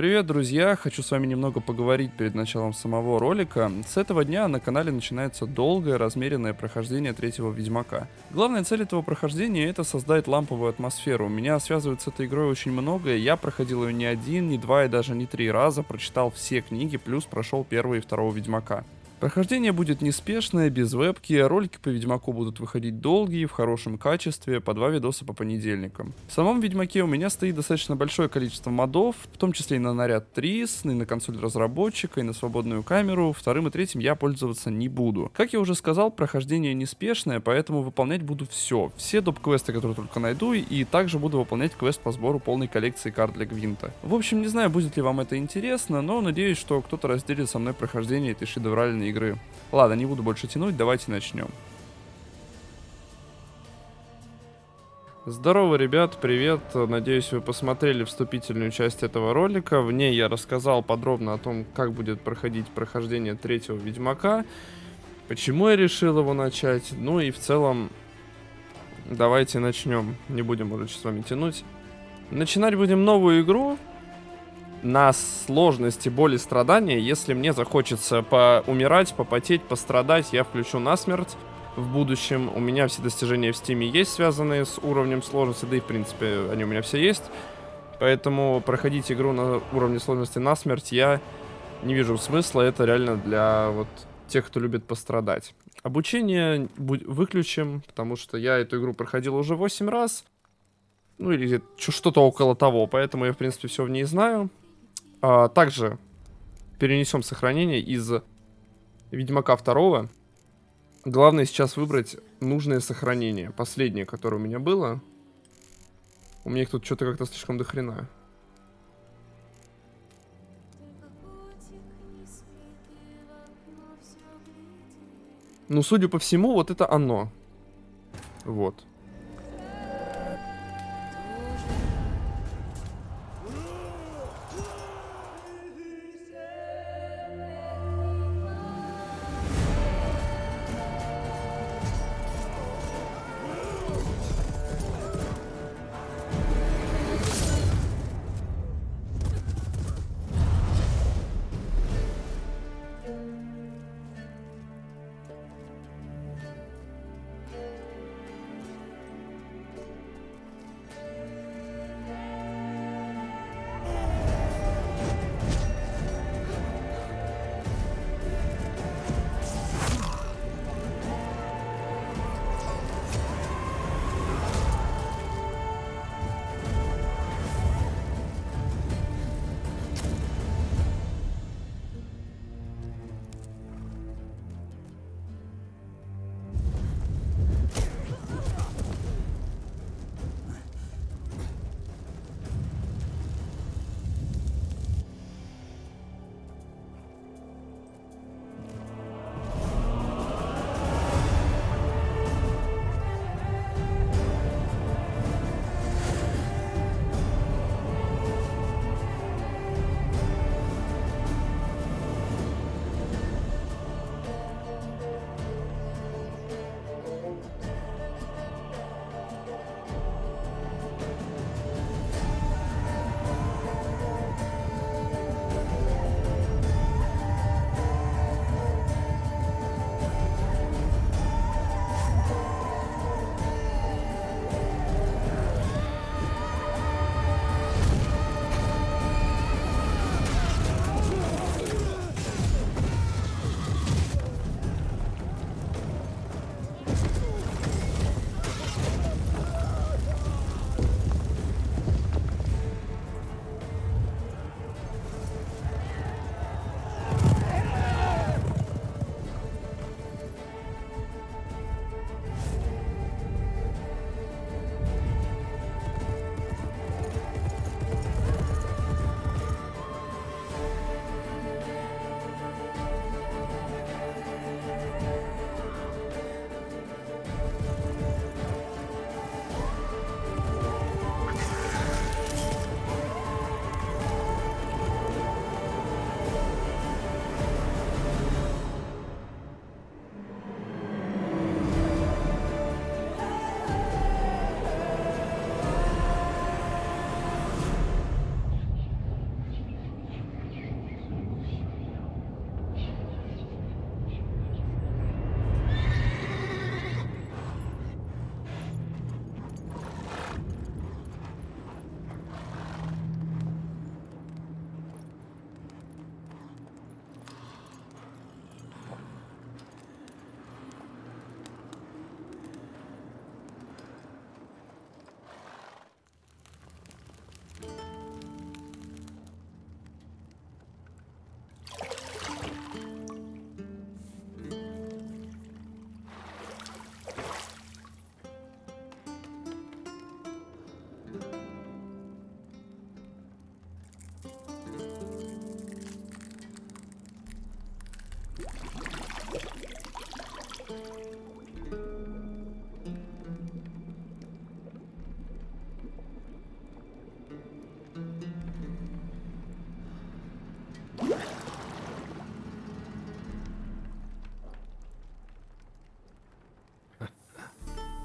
Привет, друзья! Хочу с вами немного поговорить перед началом самого ролика. С этого дня на канале начинается долгое, размеренное прохождение третьего Ведьмака. Главная цель этого прохождения это создать ламповую атмосферу. Меня связывает с этой игрой очень многое, я проходил ее не один, не два и даже не три раза, прочитал все книги, плюс прошел первого и второго Ведьмака. Прохождение будет неспешное, без вебки, ролики по Ведьмаку будут выходить долгие, в хорошем качестве, по два видоса по понедельникам. В самом Ведьмаке у меня стоит достаточно большое количество модов, в том числе и на наряд Трис, и на консоль разработчика, и на свободную камеру, вторым и третьим я пользоваться не буду. Как я уже сказал, прохождение неспешное, поэтому выполнять буду все, все доп-квесты, которые только найду, и также буду выполнять квест по сбору полной коллекции карт для Гвинта. В общем, не знаю, будет ли вам это интересно, но надеюсь, что кто-то разделит со мной прохождение этой шедевральной игры. Ладно, не буду больше тянуть, давайте начнем. Здорово, ребят, привет. Надеюсь, вы посмотрели вступительную часть этого ролика. В ней я рассказал подробно о том, как будет проходить прохождение третьего Ведьмака, почему я решил его начать, ну и в целом давайте начнем. Не будем уже с вами тянуть. Начинать будем новую игру, на сложности боли страдания. Если мне захочется поумирать, попотеть, пострадать, я включу насмерть в будущем. У меня все достижения в стиме есть, связанные с уровнем сложности, да и в принципе они у меня все есть. Поэтому проходить игру на уровне сложности насмерть я не вижу смысла. Это реально для вот тех, кто любит пострадать. Обучение выключим, потому что я эту игру проходил уже 8 раз. Ну или что-то около того, поэтому я в принципе все в ней знаю. А, также перенесем сохранение из Ведьмака 2. Главное сейчас выбрать нужное сохранение. Последнее, которое у меня было. У меня их тут что-то как-то слишком дохрена. Ну, судя по всему, вот это оно. Вот.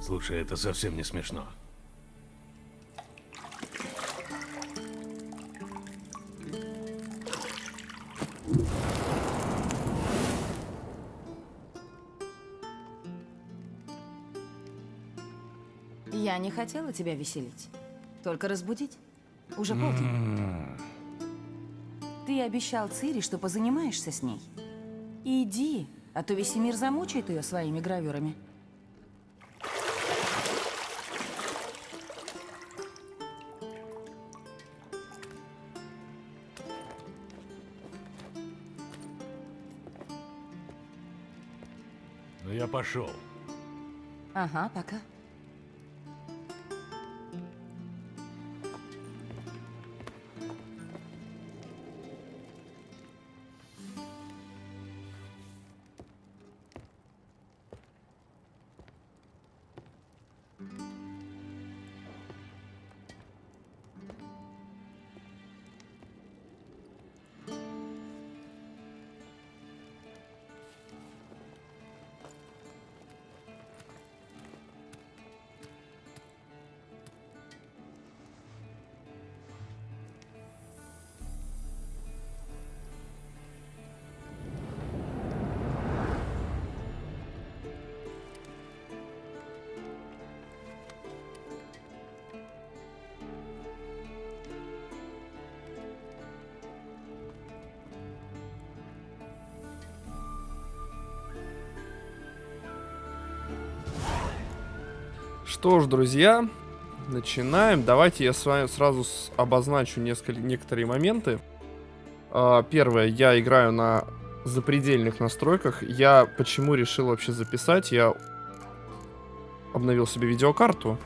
Слушай, это совсем не смешно. Я не хотела тебя веселить. Только разбудить. Уже полдень. Ты обещал Цири, что позанимаешься с ней. Иди, а то весь мир замучает ее своими гравюрами. Пошел. Ага, пока. Что ж, друзья, начинаем. Давайте я с вами сразу обозначу несколько, некоторые моменты. А, Первое, я играю на запредельных настройках. Я почему решил вообще записать? Я обновил себе видеокарту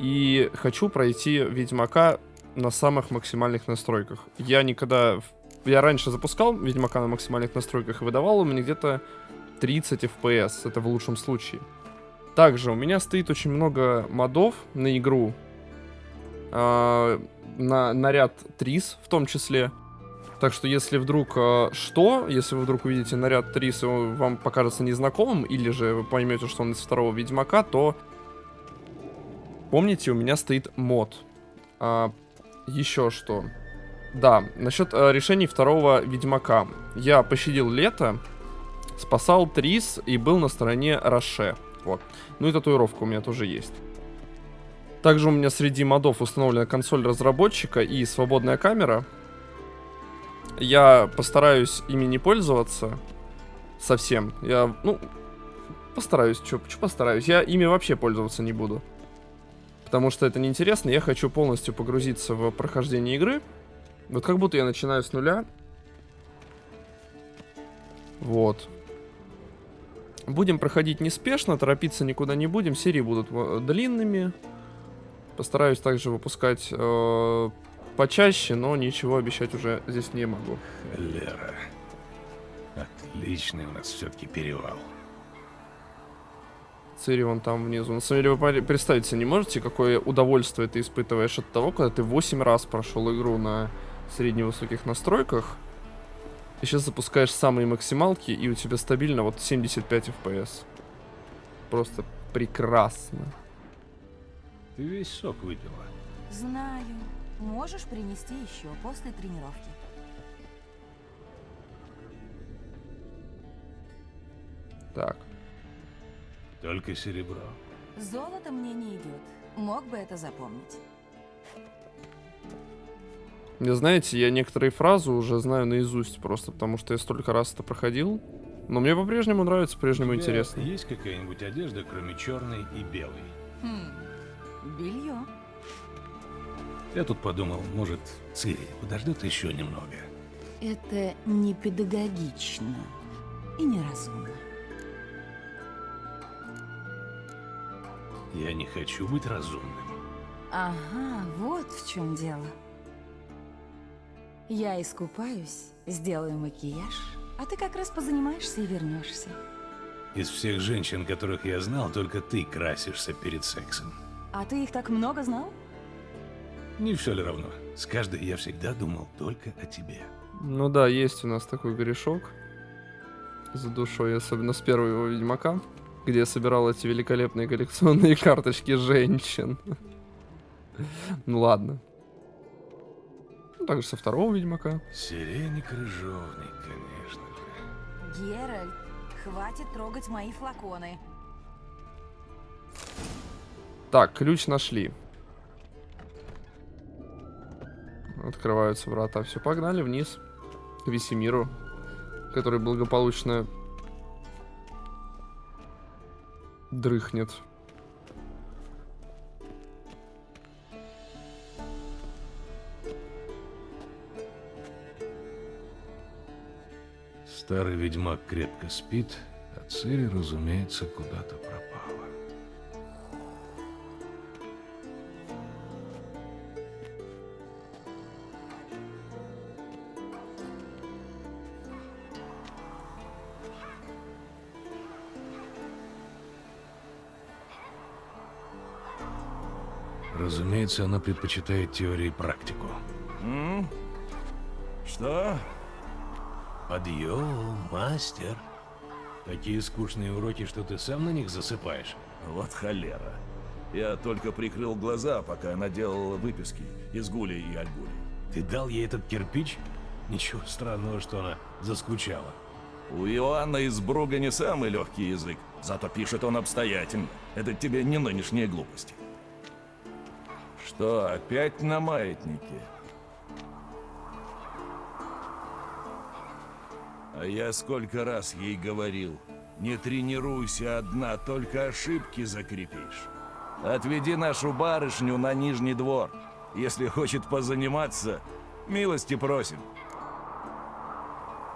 и хочу пройти Ведьмака на самых максимальных настройках. Я никогда... Я раньше запускал Ведьмака на максимальных настройках и выдавал меня где-то 30 FPS. Это в лучшем случае. Также у меня стоит очень много модов на игру. а, на наряд Трис в том числе. Так что если вдруг а, что, если вы вдруг увидите наряд Трис и он вам покажется незнакомым, или же вы поймете, что он из второго Ведьмака, то помните, у меня стоит мод. А, еще что. Да, насчет а, решений второго Ведьмака. Я пощадил лето, спасал Трис и был на стороне Роше. Вот. Ну и татуировка у меня тоже есть. Также у меня среди модов установлена консоль разработчика и свободная камера. Я постараюсь ими не пользоваться совсем. Я, ну, постараюсь, что постараюсь. Я ими вообще пользоваться не буду. Потому что это неинтересно. Я хочу полностью погрузиться в прохождение игры. Вот как будто я начинаю с нуля. Вот. Будем проходить неспешно, торопиться никуда не будем. Серии будут э, длинными. Постараюсь также выпускать э, почаще, но ничего обещать уже здесь не могу. Лера. Отличный у нас все-таки перевал. Цири вон там внизу. На самом деле вы представить себе не можете, какое удовольствие ты испытываешь от того, когда ты 8 раз прошел игру на средневысоких настройках. И сейчас запускаешь самые максималки, и у тебя стабильно вот 75 FPS. Просто прекрасно. Ты весь сок выпила. Знаю. Можешь принести еще после тренировки. Так. Только серебро. Золото мне не идет. Мог бы это запомнить. Не знаете, я некоторые фразы уже знаю наизусть просто, потому что я столько раз это проходил. Но мне по-прежнему нравится, по-прежнему интересно. Есть какая-нибудь одежда, кроме черной и белой? Хм. Белье. Я тут подумал, может, Цири подождет еще немного. Это не педагогично и неразумно. Я не хочу быть разумным. Ага, вот в чем дело. Я искупаюсь, сделаю макияж, а ты как раз позанимаешься и вернешься. Из всех женщин, которых я знал, только ты красишься перед сексом. А ты их так много знал? Не все ли равно? С каждой я всегда думал только о тебе. Ну да, есть у нас такой грешок за душой, особенно с первого Ведьмака. где я собирал эти великолепные коллекционные карточки женщин. Ну ладно. Ну, также со второго Ведьмака. Сирени крыжовник, конечно же. Геральт, хватит трогать мои флаконы. Так, ключ нашли. Открываются врата. Все, погнали вниз. К Весемиру, который благополучно дрыхнет. Старый ведьмак крепко спит, а Цири, разумеется, куда-то пропала. Разумеется, она предпочитает теорию и практику. Что? Подъем, мастер. Такие скучные уроки, что ты сам на них засыпаешь. Вот холера. Я только прикрыл глаза, пока она делала выписки из Гули и Альгули. Ты дал ей этот кирпич? Ничего странного, что она заскучала. У Иоанна из Бруга не самый легкий язык, зато пишет он обстоятельно. Это тебе не нынешние глупости. Что, опять на маятнике? А я сколько раз ей говорил, не тренируйся одна, только ошибки закрепишь. Отведи нашу барышню на Нижний двор. Если хочет позаниматься, милости просим.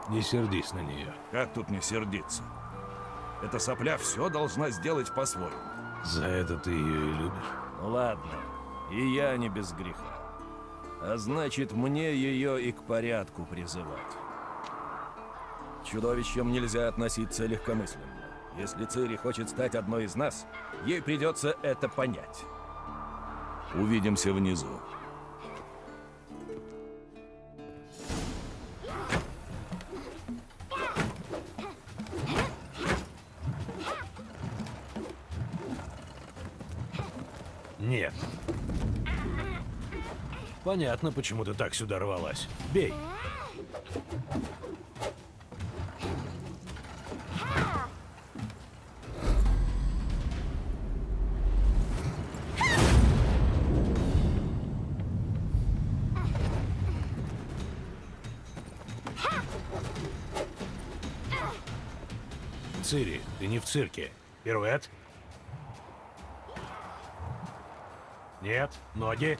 Не сердись на нее. Как тут не сердиться? Эта сопля все должна сделать по-своему. За это ты ее и любишь. Ну ладно, и я не без греха. А значит, мне ее и к порядку призывать. Чудовищам нельзя относиться легкомысленно. Если Цири хочет стать одной из нас, ей придется это понять. Увидимся внизу. Нет. Понятно, почему ты так сюда рвалась. Бей. Цири, ты не в цирке. Пируэт. Нет, ноги.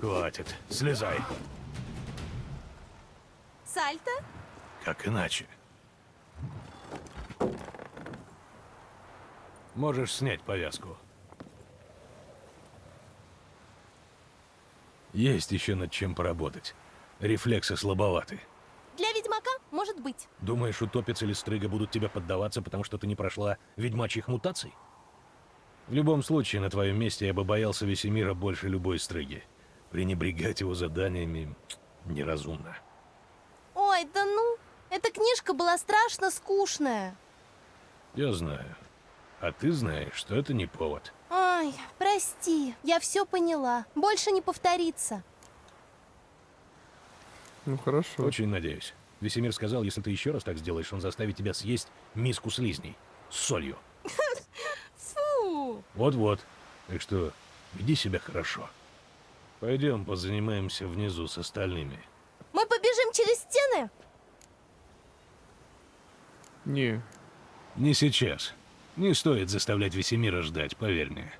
Хватит, слезай. Сальто? Как иначе? Можешь снять повязку. Есть еще над чем поработать. Рефлексы слабоваты. Для ведьмака может быть. Думаешь, утопец или стрыга будут тебе поддаваться, потому что ты не прошла ведьмачьих мутаций? В любом случае, на твоем месте я бы боялся Весемира больше любой стрыги. Пренебрегать его заданиями неразумно. Ой, да ну, эта книжка была страшно скучная. Я знаю. А ты знаешь, что это не повод. Ой, прости, я все поняла. Больше не повторится. Ну хорошо. Очень надеюсь. Весемир сказал, если ты еще раз так сделаешь, он заставит тебя съесть миску слизней. С солью. Фу. Вот-вот. Так что, веди себя хорошо. Пойдем позанимаемся внизу с остальными. Мы побежим через стены? Не. Не сейчас. Не стоит заставлять Весемира ждать, поверь мне.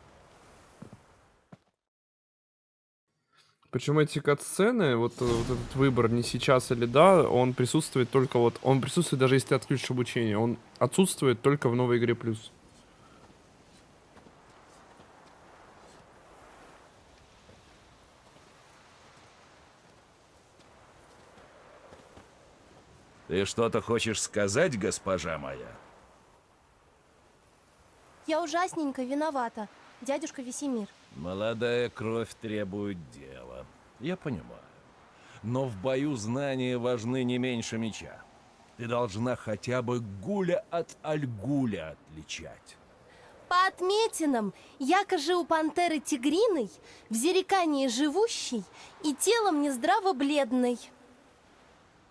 Причем эти кат-сцены, вот, э, вот этот выбор не сейчас или да, он присутствует только вот, он присутствует даже если ты отключишь обучение, он отсутствует только в новой игре плюс. Ты что-то хочешь сказать, госпожа моя? Я ужасненько виновата, дядюшка Весемир. Молодая кровь требует дела. Я понимаю. Но в бою знания важны не меньше меча. Ты должна хотя бы гуля от альгуля отличать. По отметинам, якоже у пантеры тигриной, в зерекании живущей и телом нездраво бледной.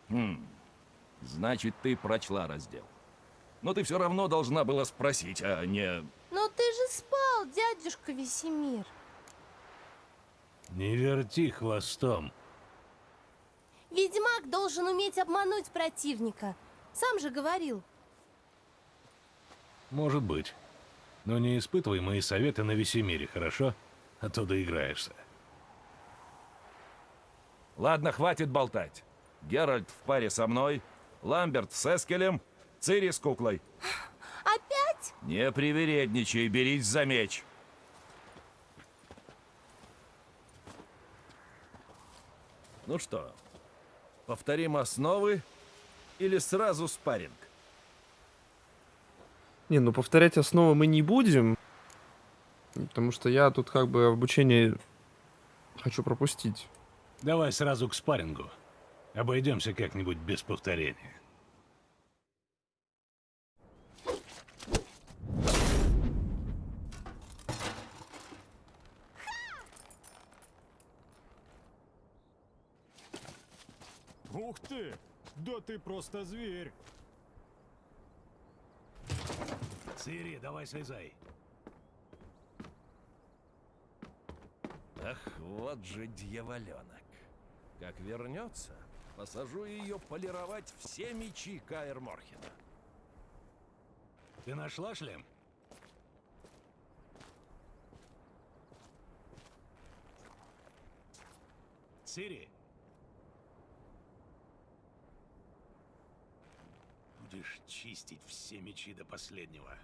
Хм, значит, ты прочла раздел. Но ты все равно должна была спросить, а не... Но ты же дядюшка Весемир. Не верти хвостом. Ведьмак должен уметь обмануть противника. Сам же говорил. Может быть. Но не испытывай мои советы на Весемире, хорошо? А то доиграешься. Ладно, хватит болтать. Геральт в паре со мной, Ламберт с Эскелем, Цири с куклой. Опять? Не привередничай, берись за меч. Ну что, повторим основы или сразу спарринг? Не, ну повторять основы мы не будем. Потому что я тут как бы обучение хочу пропустить. Давай сразу к спаррингу. Обойдемся как-нибудь без повторения. Ух ты! Да ты просто зверь! Цири, давай слезай. Ах, вот же дьяволенок. Как вернется, посажу ее полировать все мечи Каэр Морхена. Ты нашла шлем? Цири? Будешь чистить все мечи до последнего.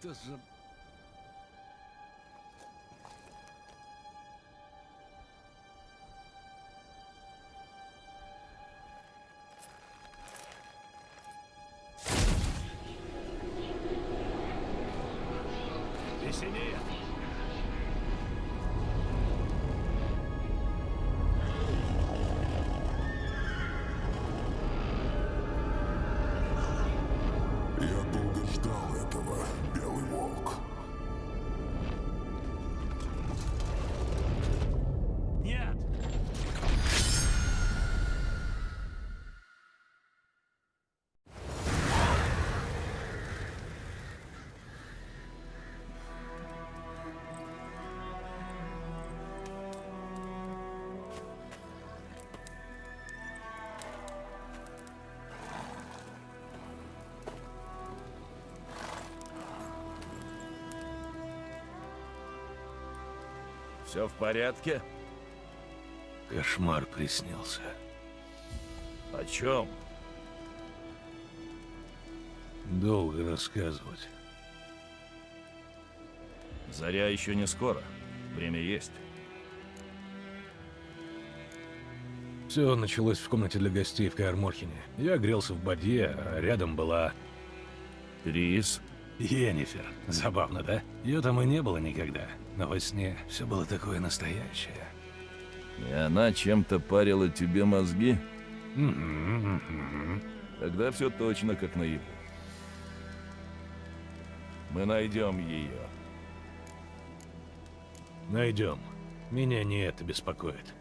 Что за... Все в порядке? Кошмар приснился. О чем? Долго рассказывать. Заря еще не скоро. Время есть. Все началось в комнате для гостей в Каэрморхене. Я грелся в бадье, а рядом была Трис. Йеннифер. Забавно, да? Ее там и не было никогда. Но во сне все было такое настоящее. И она чем-то парила тебе мозги? Тогда все точно как наяву. Мы найдем ее. Найдем. Меня не это беспокоит.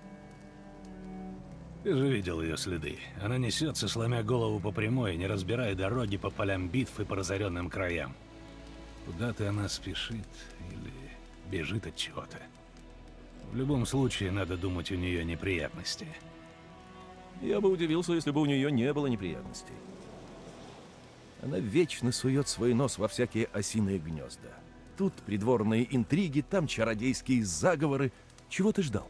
Ты же видел ее следы. Она несется, сломя голову по прямой, не разбирая дороги по полям битв и по разоренным краям. Куда-то она спешит или бежит от чего-то. В любом случае, надо думать, у нее неприятности. Я бы удивился, если бы у нее не было неприятностей. Она вечно сует свой нос во всякие осиные гнезда. Тут придворные интриги, там чародейские заговоры. Чего ты ждал?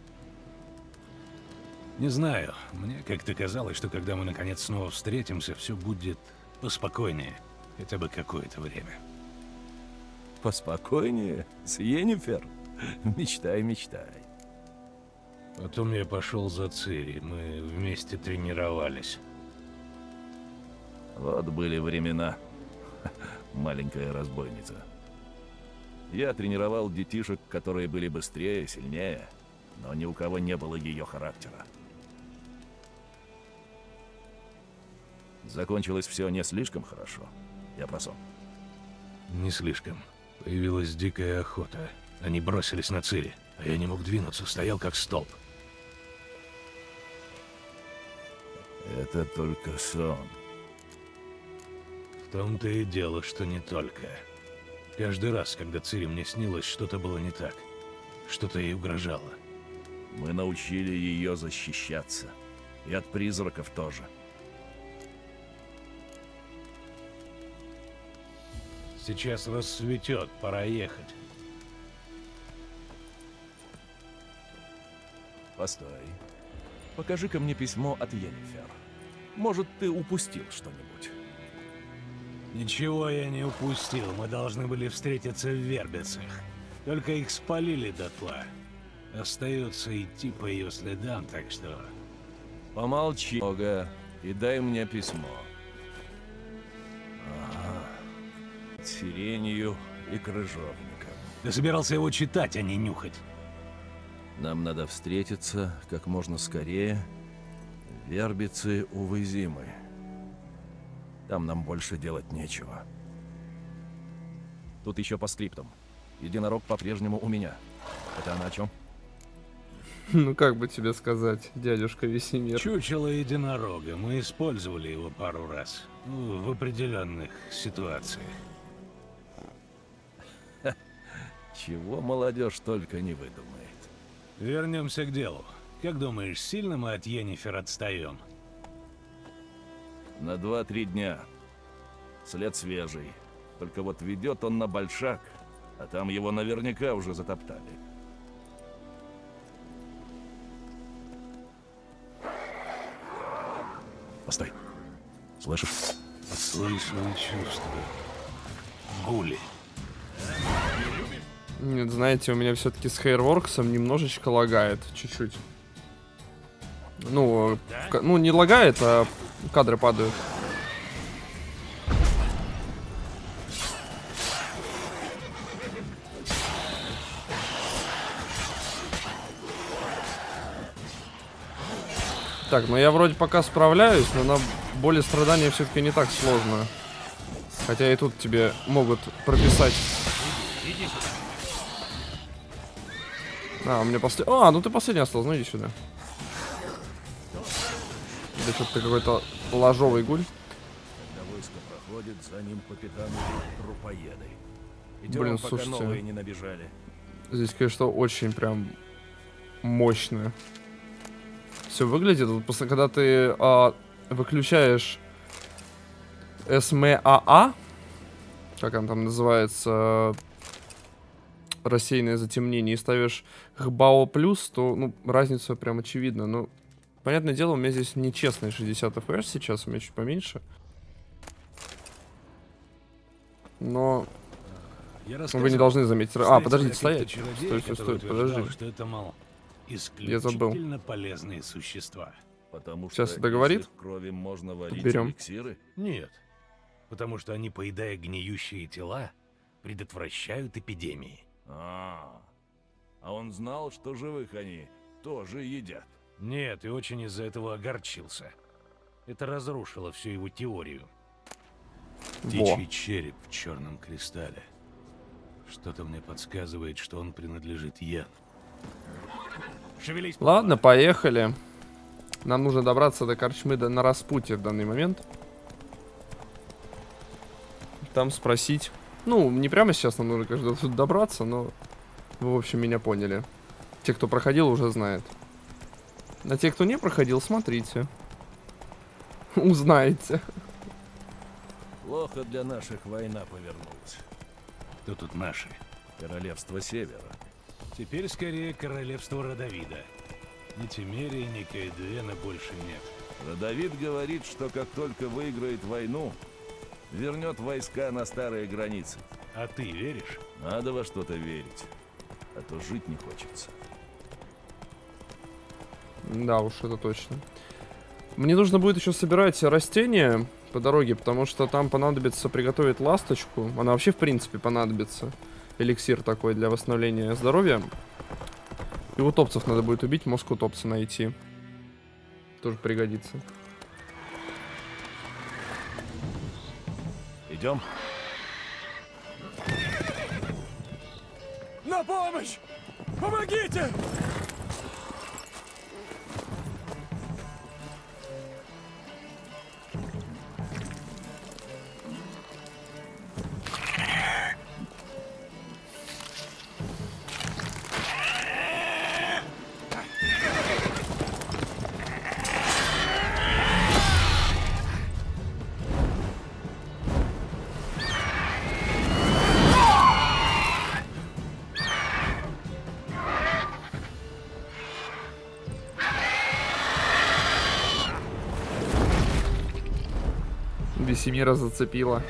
Не знаю, мне как-то казалось, что когда мы наконец снова встретимся, все будет поспокойнее. Хотя бы какое-то время. Поспокойнее, с Йеннифер. Мечтай, мечтай. Потом я пошел за Цири, мы вместе тренировались. Вот были времена. Маленькая разбойница. Я тренировал детишек, которые были быстрее, сильнее, но ни у кого не было ее характера. Закончилось все не слишком хорошо. Я про сон. Не слишком. Появилась дикая охота. Они бросились на Цири, а я не мог двинуться, стоял как столб. Это только сон. В том-то и дело, что не только. Каждый раз, когда Цири мне снилось, что-то было не так. Что-то ей угрожало. Мы научили ее защищаться. И от призраков тоже. Сейчас рассветет, пора ехать. Постой. Покажи-ка мне письмо от Йеннифер. Может, ты упустил что-нибудь? Ничего я не упустил. Мы должны были встретиться в Вербицах. Только их спалили дотла. Остается идти по ее следам, так что... Помолчи много и дай мне письмо. Ага. Сиренью и крыжовником. Ты собирался его читать, а не нюхать. Нам надо встретиться как можно скорее. Вербицы у Вызимы. Там нам больше делать нечего. Тут еще по скриптам. Единорог по-прежнему у меня. Это она о чем? Ну как бы тебе сказать, дядюшка Весемир. Чучело единорога. Мы использовали его пару раз. Ну, в определенных ситуациях. Чего молодежь только не выдумает. Вернемся к делу. Как думаешь, сильно мы от Йеннифер отстаем? На два-три дня. След свежий. Только вот ведет он на большак, а там его наверняка уже затоптали. Постой. Слышишь? Слышу и чувствую. Гули. Нет, знаете, у меня все-таки с Hairworks немножечко лагает, чуть-чуть. Ну, ка- ну не лагает, а кадры падают. Так, ну я вроде пока справляюсь, но на боли страдания все-таки не так сложно. Хотя и тут тебе могут прописать А, у меня после... А, ну ты последний остался, ну иди сюда. Да что-то ты какой-то ложовый гуль. Войско проходит, за ним по пятам идут трупоеды. Идем, Блин, пока слушайте. новые не набежали. Здесь, конечно, очень прям мощно. Все выглядит. Вот после, когда ты а, выключаешь СМАА, как он там называется, рассеянное затемнение, и ставишь ХБАО плюс, то ну, разница прям очевидна. Ну, понятное дело, у меня здесь нечестные 60 FPS сейчас, у меня чуть поменьше. Но Я вы не должны заметить. А, подождите, стоять. Стой, стой, стой, подожди. что это, мол, Я забыл. полезные существа. Потому Сейчас что это говорит? крови можно варить берем. эликсиры. Нет. Потому что они, поедая гниющие тела, предотвращают эпидемии. А, а он знал, что живых они тоже едят. Нет, и очень из-за этого огорчился. Это разрушило всю его теорию. Во. Птичий череп в черном кристалле. Что-то мне подсказывает, что он принадлежит Ян. Шевелись, Ладно, поехали. Нам нужно добраться до корчмы до- на распутье в данный момент. Там спросить. Ну, не прямо сейчас нам нужно, конечно, тут добраться, но вы, в общем, меня поняли. Те, кто проходил, уже знают. А те, кто не проходил, смотрите. Узнаете. Плохо для наших война повернулась. Кто тут наши? Королевство Севера. Теперь скорее королевство Родовида. Ни Тимерии, ни Каэдуэна больше нет. Родовид говорит, что как только выиграет войну, вернет войска на старые границы. А ты веришь? Надо во что-то верить, а то жить не хочется. Да уж, это точно. Мне нужно будет еще собирать растения, по дороге, потому что там понадобится приготовить ласточку. Она вообще, в принципе, понадобится. Эликсир такой для восстановления здоровья. И утопцев надо будет убить, мозг утопца найти. Тоже пригодится. Идем? На помощь! Помогите! Весемира зацепила.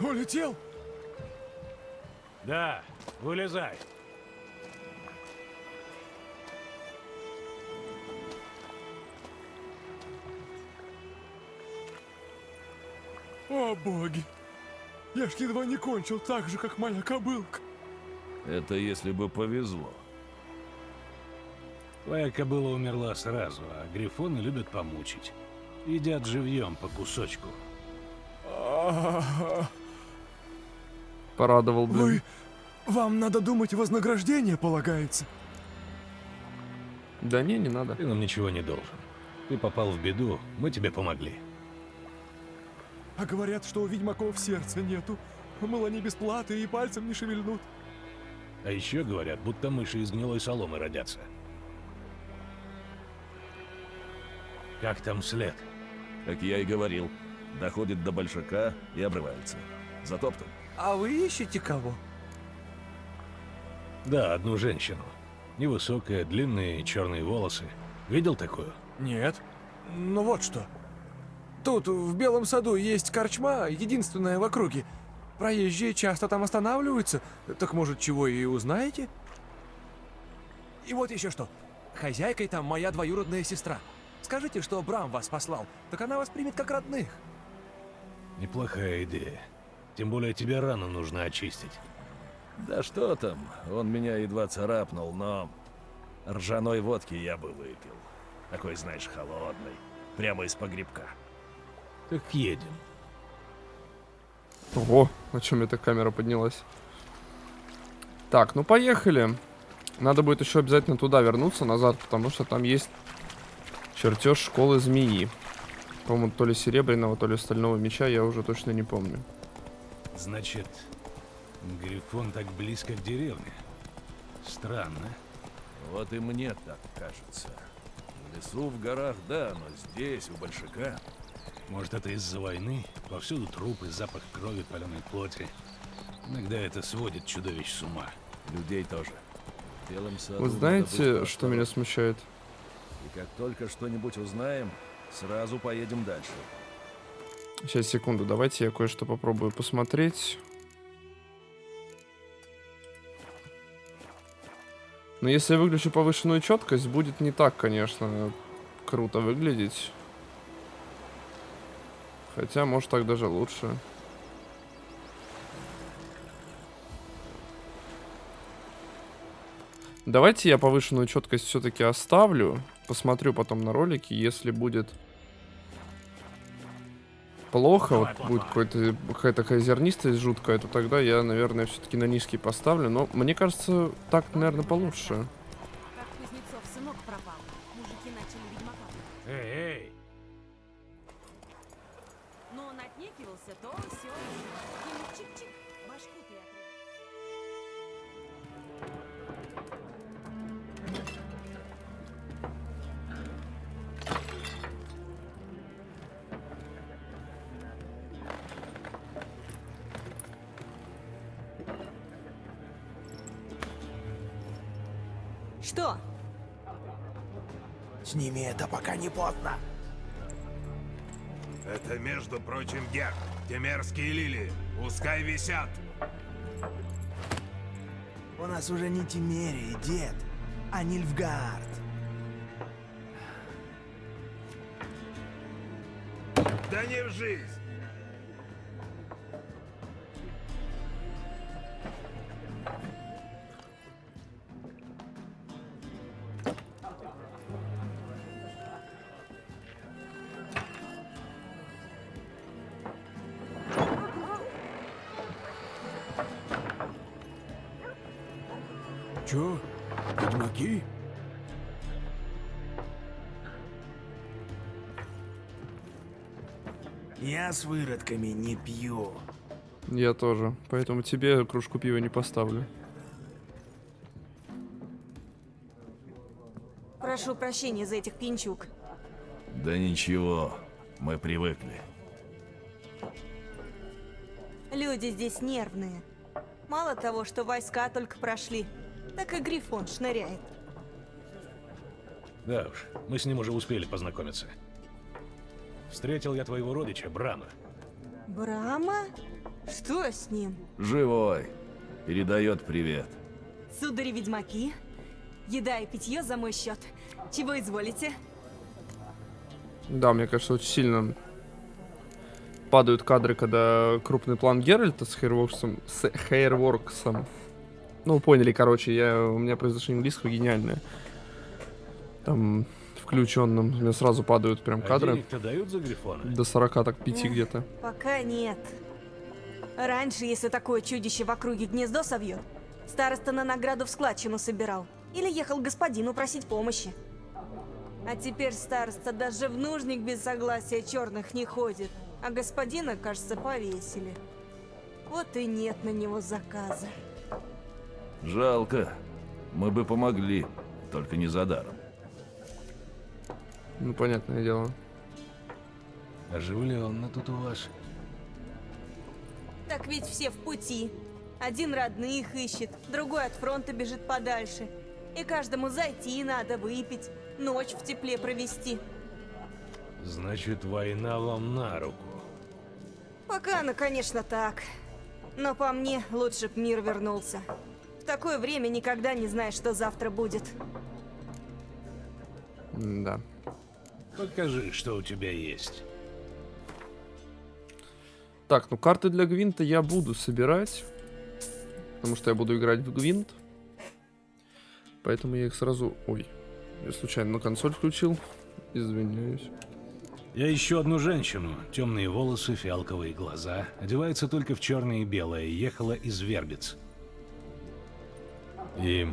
Улетел? Да, вылезай. О, боги! Я ж едва не кончил так же, как моя кобылка. Это если бы повезло. Твоя кобыла умерла сразу, а грифоны любят помучить. Едят живьем по кусочку. Порадовал, блин. Вы... Вам надо думать, вознаграждение полагается. Да не, не надо. Ты нам ничего не должен. Ты попал в беду, мы тебе помогли. А говорят, что у ведьмаков сердца нету. Мол, они без платы и пальцем не шевельнут. А еще говорят, будто мыши из гнилой соломы родятся. Как там след? Как я и говорил, доходит до большака и обрывается. Затоптан. А вы ищете кого? Да, одну женщину. Невысокая, длинные черные волосы. Видел такую? Нет. Ну вот что. Тут, в Белом саду, есть корчма, единственная в округе. Проезжие часто там останавливаются. Так может, чего и узнаете? И вот еще что. Хозяйкой там моя двоюродная сестра. Скажите, что Брам вас послал, так она вас примет как родных. Неплохая идея. Тем более тебе рану нужно очистить. Да что там, он меня едва царапнул, но... Ржаной водки я бы выпил. Такой, знаешь, холодный. Прямо из погребка. Так едем. Ого, о чем эта камера поднялась. Так, ну поехали. Надо будет еще обязательно туда вернуться, назад, потому что там есть чертеж школы змеи. По-моему, то ли серебряного, то ли стального меча, я уже точно не помню. Значит, Грифон так близко к деревне. Странно. Вот и мне так кажется. В лесу, в горах, да, но здесь, у большака... Может, это из-за войны? Повсюду трупы, запах крови, паленой плоти. Иногда это сводит чудовищ с ума. Людей тоже. Вы знаете, что меня смущает? И как только что-нибудь узнаем, сразу поедем дальше. Сейчас, секунду, давайте я кое-что попробую посмотреть. Но если я выключу повышенную четкость, будет не так, конечно, круто выглядеть. Хотя, может, так даже лучше. Давайте я повышенную четкость все-таки оставлю. Посмотрю потом на ролики, если будет плохо, вот будет какая-то зернистость жуткая, то тогда я, наверное, все-таки на низкий поставлю. Но мне кажется, так, наверное, получше. Как Кузнецов сынок пропал, отнекивался, то все. Чик-чик, башку ты. Что? Сними это, пока не поздно. Это, между прочим, Гек. Те мерзкие лилии. Пускай висят. У нас уже не Тимерия, дед, а Нильфгард. Да не в жизнь. Я с выродками не пью. Я тоже. Поэтому тебе кружку пива не поставлю. Прошу прощения за этих пинчук. Да ничего, мы привыкли. Люди здесь нервные. Мало того, что войска только прошли, так и Грифон шныряет. Да уж, мы с ним уже успели познакомиться. Встретил я твоего родича, Брама. Брама? Что с ним? Живой. Передает привет. Судари-ведьмаки? Еда и питье за мой счет. Чего изволите? Да, мне кажется, очень сильно падают кадры, когда крупный план Геральта с Хейрворксом, с Хейрворксом. Ну, поняли, короче, я, у меня произношение английского гениальное. Там включенным. У меня сразу падают прям А кадры. денег-то дают за Грифона? До 40 так 5 Эх. где-то. Пока нет. Раньше, если такое чудище в округе гнездо совьет, староста на награду в складчину собирал. Или ехал к господину просить помощи. А теперь староста даже в нужник без согласия черных не ходит. А господина, кажется, повесили. Вот и нет на него заказа. Жалко. Мы бы помогли, только не за даром. Ну, понятное дело. Оживленно тут у вас. Так ведь все в пути. Один родных ищет, другой от фронта бежит подальше. И каждому зайти надо выпить, ночь в тепле провести. Значит, война вам на руку. Пока она, конечно, так. Но по мне, лучше б мир вернулся. В такое время никогда не знаешь, что завтра будет. Да. Покажи, что у тебя есть. Так, ну карты для Гвинта я буду собирать. Потому что я буду играть в Гвинт. Поэтому я их сразу... Ой, я случайно на консоль включил. Извиняюсь. Я ищу одну женщину. Темные волосы, фиалковые глаза. Одевается только в черное и белое. Ехала из Вербиц. И...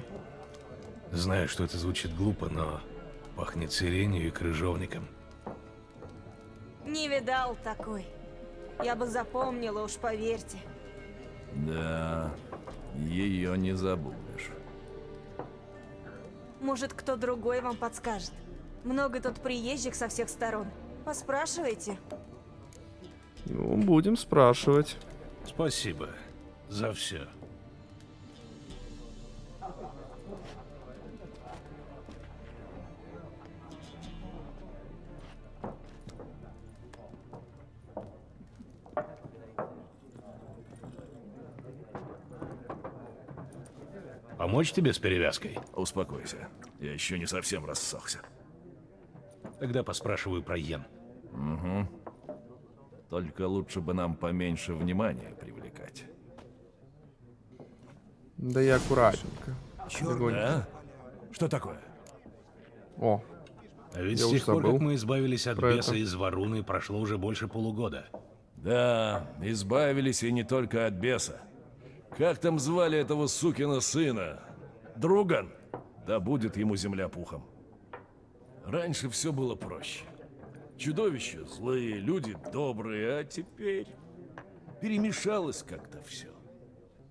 Знаю, что это звучит глупо, но пахнет сиренью и крыжовником. Не видал такой. Я бы запомнила, уж поверьте. Да, ее не забудешь. Может, кто другой вам подскажет. Много тут приезжих со всех сторон. Поспрашивайте. Ну, будем спрашивать. Спасибо за все. Помочь тебе с перевязкой? Успокойся. Я еще не совсем рассохся. Тогда поспрашиваю про Йен. Угу. Только лучше бы нам поменьше внимания привлекать. Да я аккуратненько. Легонько. Да? Что такое? О, А ведь Я с тех пор, как мы избавились от беса это. из Варуны, прошло уже больше полугода. Да, избавились и не только от беса. Как там звали этого сукина сына? Друган? Да будет ему земля пухом. Раньше все было проще. Чудовища злые, люди добрые, а теперь перемешалось как-то все.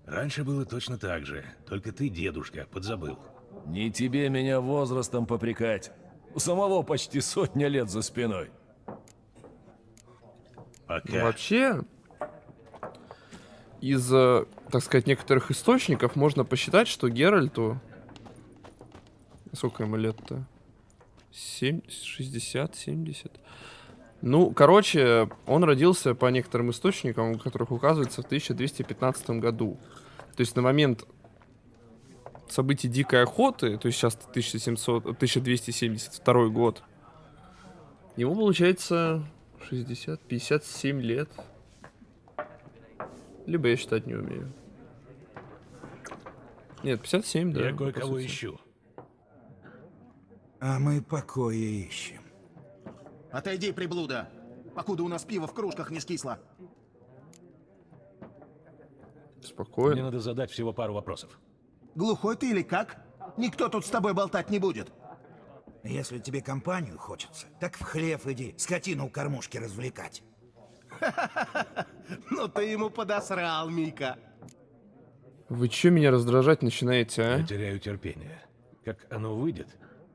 Раньше было точно так же, только ты, дедушка, подзабыл. Не тебе меня возрастом попрекать. У самого почти сотня лет за спиной. ну, Пока. вообще, из, э, так сказать, некоторых источников можно посчитать, что Геральту... Сколько ему лет-то? 7, 60, 70? Ну, короче, он родился по некоторым источникам, у которых указывается в 1215 году. То есть на момент событий Дикой Охоты, то есть сейчас 1700, 1272 год, ему получается 60, 57 лет. Либо я считать не умею. Нет, 57, да. Я кое-кого ищу. А мы покоя ищем. Отойди, приблуда, покуда у нас пиво в кружках не скисло. Спокойно. Мне надо задать всего пару вопросов. Глухой ты или как? Никто тут с тобой болтать не будет. Если тебе компанию хочется, так в хлев иди, скотину у кормушки развлекать. Ну ты ему подосрал, Мика. Вы чё меня раздражать начинаете, а? Я теряю терпение. Как оно выйдет,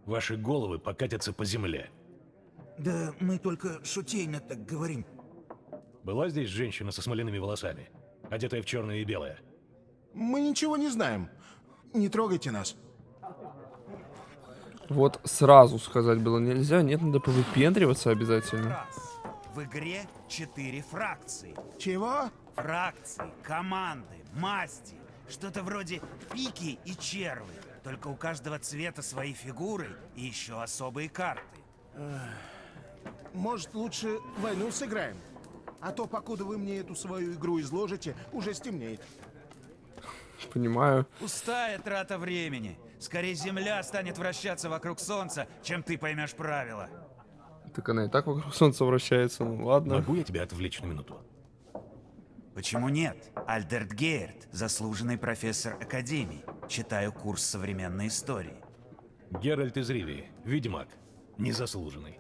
ваши головы покатятся по земле. Да мы только шутейно так говорим. Была здесь женщина со смоляными волосами, одетая в черное и белое? Мы ничего не знаем. Не трогайте нас. Вот сразу сказать было нельзя, нет, надо повыпендриваться обязательно. Раз. В игре четыре фракции. Чего? Фракции, команды, масти. Что-то вроде пики и червы. Только у каждого цвета свои фигуры и еще особые карты. Может, лучше войну сыграем? А то, покуда вы мне эту свою игру изложите, уже стемнеет. Понимаю. Пустая трата времени. Скорее Земля станет вращаться вокруг Солнца, чем ты поймешь правила. Так она и так вокруг солнца вращается, ну ладно. Могу я тебя отвлечь на минуту? Почему нет? Альдерт Гейерт, заслуженный профессор Академии. Читаю курс современной истории. Геральт из Ривии, ведьмак, незаслуженный.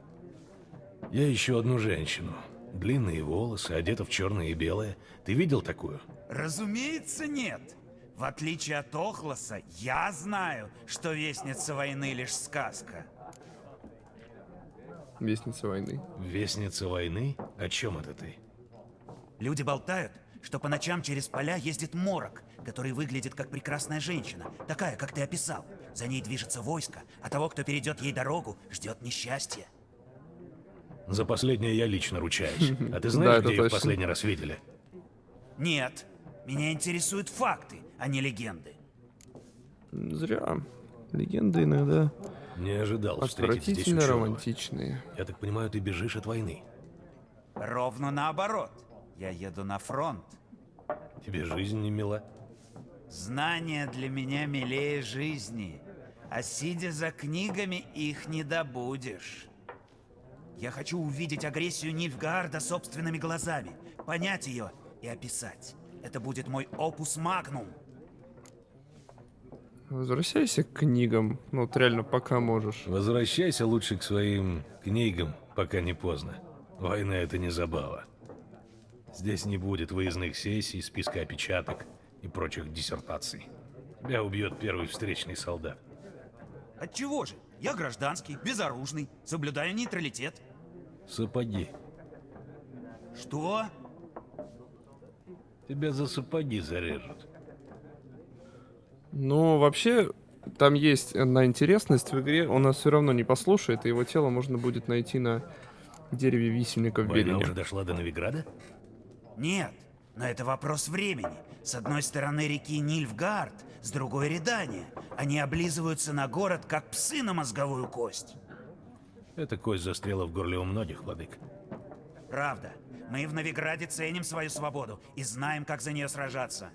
Я ищу одну женщину. Длинные волосы, одета в черное и белое. Ты видел такую? Разумеется, нет. В отличие от Охлоса, я знаю, что Вестница войны лишь сказка. Вестница войны. Вестница войны? О чем это ты? Люди болтают, что по ночам через поля ездит морок, который выглядит как прекрасная женщина, такая, как ты описал. За ней движется войско, а того, кто перейдет ей дорогу, ждет несчастье. За последнее я лично ручаюсь. А ты знаешь, где их в последний раз видели? Нет, меня интересуют факты, а не легенды. Зря. Легенды иногда Не ожидал встретить здесь ученого. романтичные. Я так понимаю, ты бежишь от войны. Ровно наоборот. Я еду на фронт. Тебе жизнь не мила? Знания для меня милее жизни, а сидя за книгами их не добудешь. Я хочу увидеть агрессию Нильфгаарда собственными глазами, понять ее и описать. Это будет мой опус магнум. Возвращайся к книгам. Ну, вот реально, пока можешь. Возвращайся лучше к своим книгам, пока не поздно. Война — это не забава. Здесь не будет выездных сессий, списка опечаток и прочих диссертаций. Тебя убьет первый встречный солдат. Отчего же? Я гражданский, безоружный, соблюдаю нейтралитет. Сапоги. Что? Тебя за сапоги зарежут. Ну, вообще, там есть одна интересность в игре. Он нас все равно не послушает, и его тело можно будет найти на дереве висельника в Война Белине. уже дошла до Новиграда? Нет, но это вопрос времени. С одной стороны реки Нильфгард, с другой Редания. Они облизываются на город, как псы на мозговую кость. Эта кость застряла в горле у многих, владык. Правда. Мы в Новиграде ценим свою свободу и знаем, как за нее сражаться.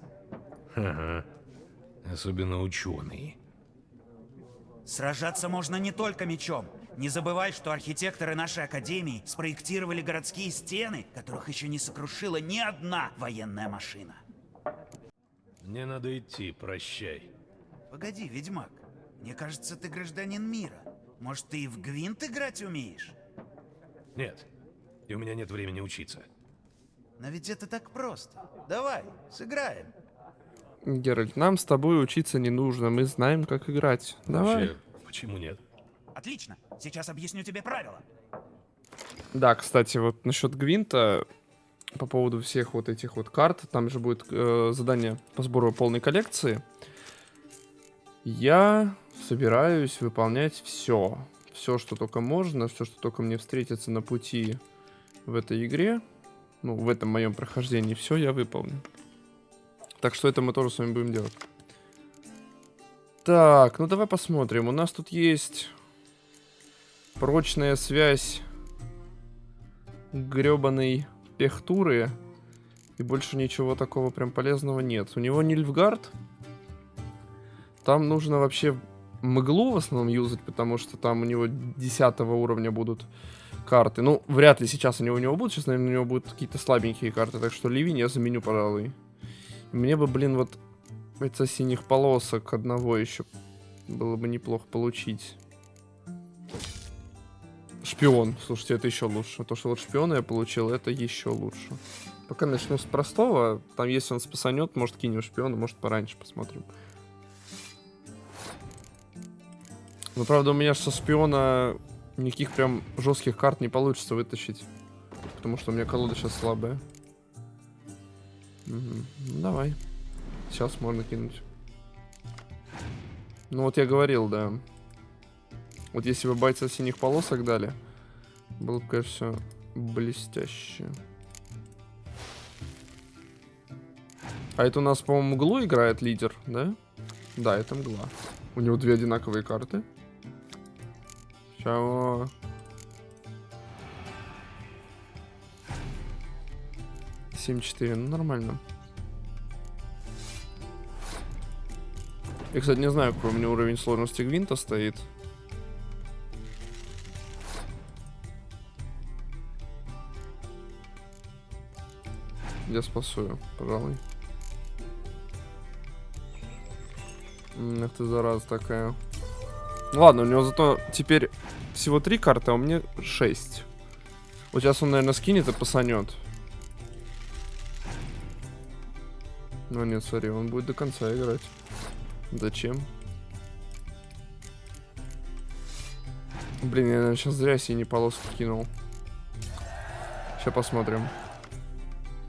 Ага. Особенно ученые. Сражаться можно не только мечом. Не забывай, что архитекторы нашей академии спроектировали городские стены, которых еще не сокрушила ни одна военная машина. Мне надо идти, прощай. Погоди, ведьмак. Мне кажется, ты гражданин мира. Может, ты и в гвинт играть умеешь? Нет. И у меня нет времени учиться. Но ведь это так просто. Давай, сыграем. Геральт, нам с тобой учиться не нужно, мы знаем, как играть. Давай. Вообще, почему нет? Отлично. Сейчас объясню тебе правила. Да, кстати, вот насчет Гвинта, по поводу всех вот этих вот карт, там же будет э, задание по сбору полной коллекции. Я собираюсь выполнять все. Все, что только можно, все, что только мне встретится на пути в этой игре. Ну, в этом моем прохождении все я выполню. Так что это мы тоже с вами будем делать. Так, ну давай посмотрим. У нас тут есть прочная связь гребаной пехтуры. И больше ничего такого прям полезного нет. У него Нильфгард. Там нужно вообще мглу в основном юзать, потому что там у него 10 уровня будут карты. Ну, вряд ли сейчас они у него будут. Сейчас, наверное, у него будут какие-то слабенькие карты. Так что Ливень я заменю, пожалуй. Мне бы, блин, вот это синих полосок одного еще было бы неплохо получить. Шпион. Слушайте, это еще лучше. То, что вот шпиона я получил, это еще лучше. Пока начну с простого. Там, если он спасанет, может, кинем шпиона, может, пораньше посмотрим. Но, правда, у меня со шпиона никаких прям жестких карт не получится вытащить. Потому что у меня колода сейчас слабая. Угу. Ну, давай. Сейчас можно кинуть. Ну вот я говорил, да. Вот если бы бойца синих полосок дали, было бы, конечно, все блестяще. А это у нас, по-моему, мглу играет лидер, да? Да, это мгла. У него две одинаковые карты. Чего? Семь четыре, ну нормально. Я, кстати, не знаю, какой у меня уровень сложности гвинта стоит. Я спасую, пожалуй. Эх ты, зараза такая. Ладно, у него зато теперь всего три карты, а у меня шесть. Вот сейчас он, наверное, скинет и пасанет. Ну нет, смотри, он будет до конца играть. Зачем? Блин, я наверное, сейчас зря синий полоску кинул. Сейчас посмотрим.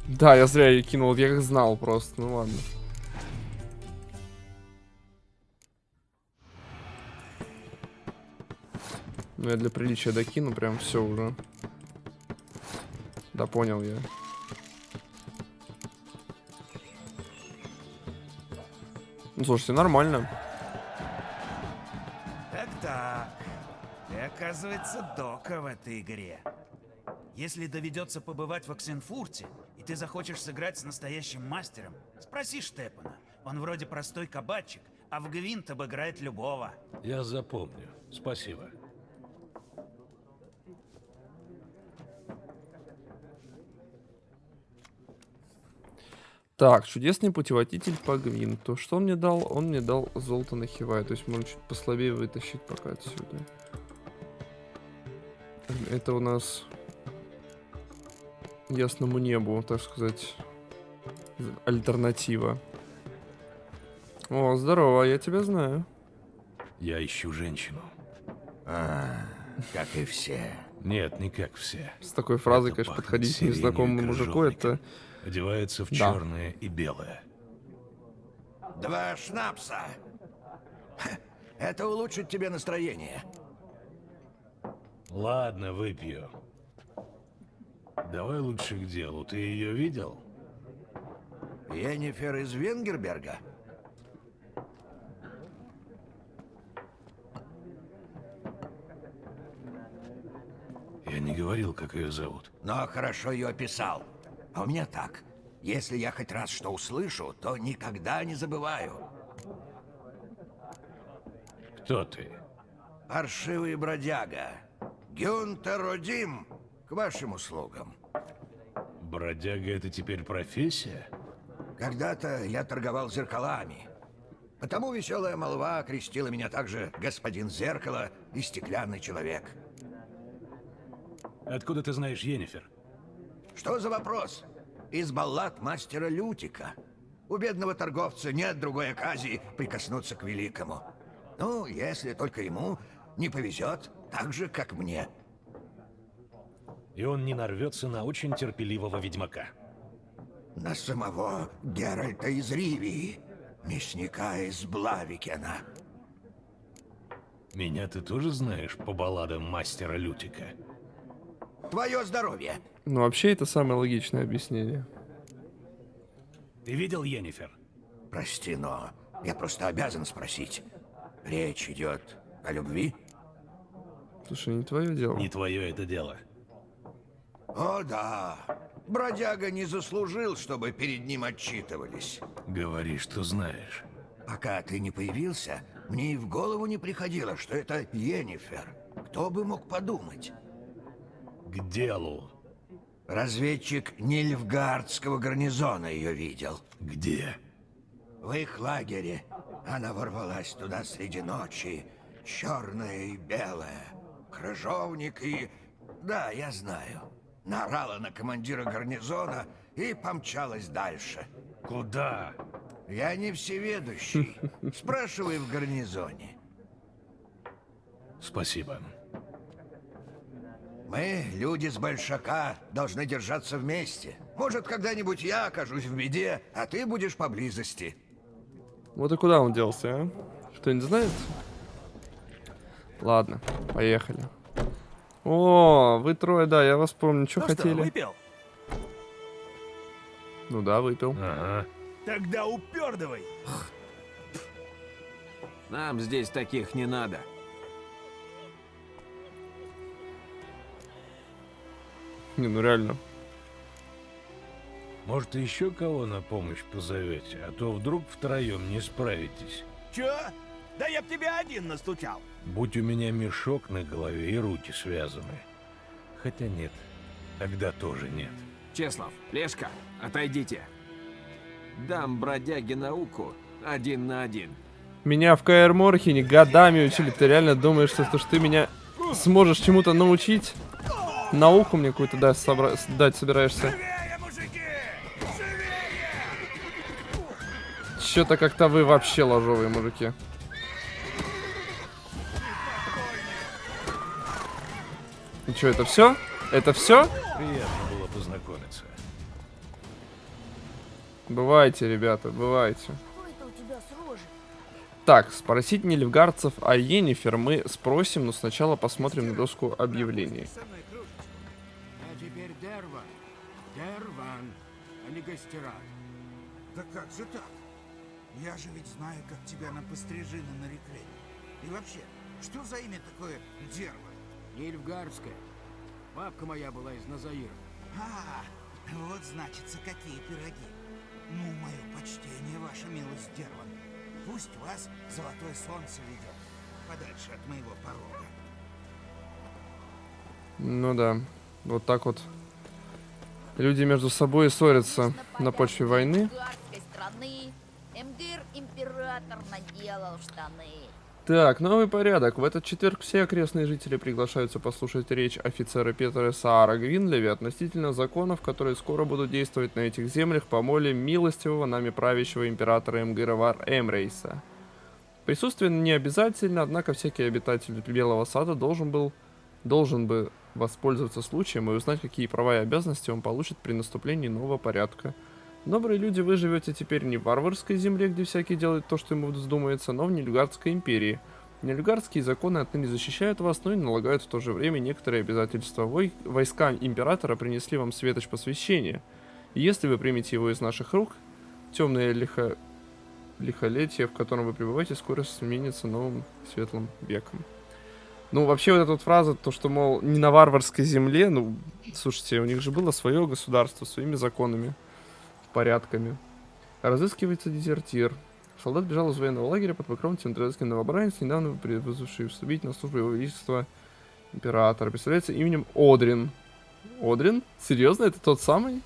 Да, я зря ее кинул, я как знал просто, ну ладно. Ну, я для приличия докину, прям все уже. Да, понял я. Ну, слушайте, нормально. Так-так. Ты, оказывается, дока в этой игре. Если доведется побывать в Оксенфурте, и ты захочешь сыграть с настоящим мастером, спроси Штепана. Он вроде простой кабачик, а в Гвинт обыграет любого. Я запомню. Спасибо. Так, чудесный путеводитель по Гвинту. Что он мне дал? Он мне дал золото на Хивай. То есть можно чуть послабее вытащить пока отсюда. Это у нас ясному небу, так сказать, альтернатива. О, здорово, я тебя знаю. Я ищу женщину. А, как и все. Нет, не как все. С такой фразой, это конечно, подходить к незнакомому мужику, это... Одевается в да. черное и белое. Два шнапса. Это улучшит тебе настроение. Ладно, выпью. Давай лучше к делу. Ты ее видел? Енифер из Венгерберга? Я не говорил, как ее зовут. Но хорошо ее описал. А у меня так. Если я хоть раз что услышу, то никогда не забываю. Кто ты? Паршивый бродяга. Гюнтер Родим, к вашим услугам. Бродяга — это теперь профессия? Когда-то я торговал зеркалами. Потому веселая молва окрестила меня также господин Зеркало и стеклянный человек. Откуда ты знаешь Йеннифер? Что за вопрос? Из баллад мастера Лютика. У бедного торговца нет другой оказии прикоснуться к великому. Ну, если только ему не повезет, так же, как мне. И он не нарвется на очень терпеливого ведьмака. На самого Геральта из Ривии, мясника из Блавикена. Меня ты тоже знаешь по балладам мастера Лютика? Твое здоровье! Ну, вообще, это самое логичное объяснение. Ты видел Йеннифер? Прости, но я просто обязан спросить. Речь идет о любви? Слушай, не твое дело. Не твое это дело. О, да. Бродяга не заслужил, чтобы перед ним отчитывались. Говори, что знаешь. Пока ты не появился, мне и в голову не приходило, что это Йеннифер. Кто бы мог подумать? К делу. Разведчик Нильфгардского гарнизона ее видел. Где? В их лагере. Она ворвалась туда среди ночи. Черная и белая. Крыжовник и... Да, я знаю. Наорала на командира гарнизона и помчалась дальше. Куда? Я не всеведущий. Спрашивай в гарнизоне. Спасибо. Мы, люди с Большака, должны держаться вместе. Может, когда-нибудь я окажусь в беде, а ты будешь поблизости. Вот и куда он делся, а? Кто-нибудь знает? Ладно, поехали. О, вы трое, да, я вас помню. Что Ну хотели? что, выпил? Ну да, выпил. Ага. Тогда упердывай. Нам здесь таких не надо. Не, ну реально. Может, еще кого на помощь позовете, а то вдруг втроем не справитесь. Чё? Да я б тебе один настучал. Будь у меня мешок на голове и руки связаны. Хотя нет, тогда тоже нет. Чеслав, Лешка, отойдите. Дам бродяге науку один на один. Меня в КР Морхене годами учили. Ты реально думаешь, что, что ты меня сможешь чему-то научить? Науку мне какую-то да, собра- дать собираешься? Что-то как-то вы вообще ложовые мужики. И что, это все? Это все? Приятно было познакомиться. Бывайте, ребята, бывайте. Так, спросить нильфгардцев о Йеннифер мы спросим, но сначала посмотрим на доску объявлений. Не Гастерат. Да как же так? Я же ведь знаю, как тебя на пострижины нарекли. И вообще, что за имя такое Дерва? Нильфгардская. Бабка моя была из Назаира. А, вот значится, какие пироги. Ну, мое почтение, ваша милость, Дерван. Пусть вас золотое солнце ведет подальше от моего порога. Ну да, вот так вот. Люди между собой ссорятся на почве войны. Так, новый порядок. В этот четверг все окрестные жители приглашаются послушать речь офицера Петра Саара Гвинлеви относительно законов, которые скоро будут действовать на этих землях по моле милостивого нами правящего императора Эмгира Вар Эмрейса. Присутствие не обязательно, однако всякий обитатель Белого Сада должен был должен бы воспользоваться случаем и узнать, какие права и обязанности он получит при наступлении нового порядка. Добрые люди, вы живете теперь не в варварской земле, где всякий делает то, что ему вздумается, но в Нильфгардской империи. Нильфгардские законы отныне защищают вас, но и налагают в то же время некоторые обязательства. Вой... Войска императора принесли вам светоч посвящения. И если вы примете его из наших рук, темное лихо... лихолетие, в котором вы пребываете, скоро сменится новым светлым веком. Ну, вообще, вот эта вот фраза, то, что, мол, не на варварской земле, ну, слушайте, у них же было свое государство, своими законами порядками. Разыскивается дезертир. Солдат бежал из военного лагеря под покровом центральский новобранец, недавно вызвавший вступить на службу его величества императора. Представляется именем Одрин. Одрин? Серьезно, это тот самый?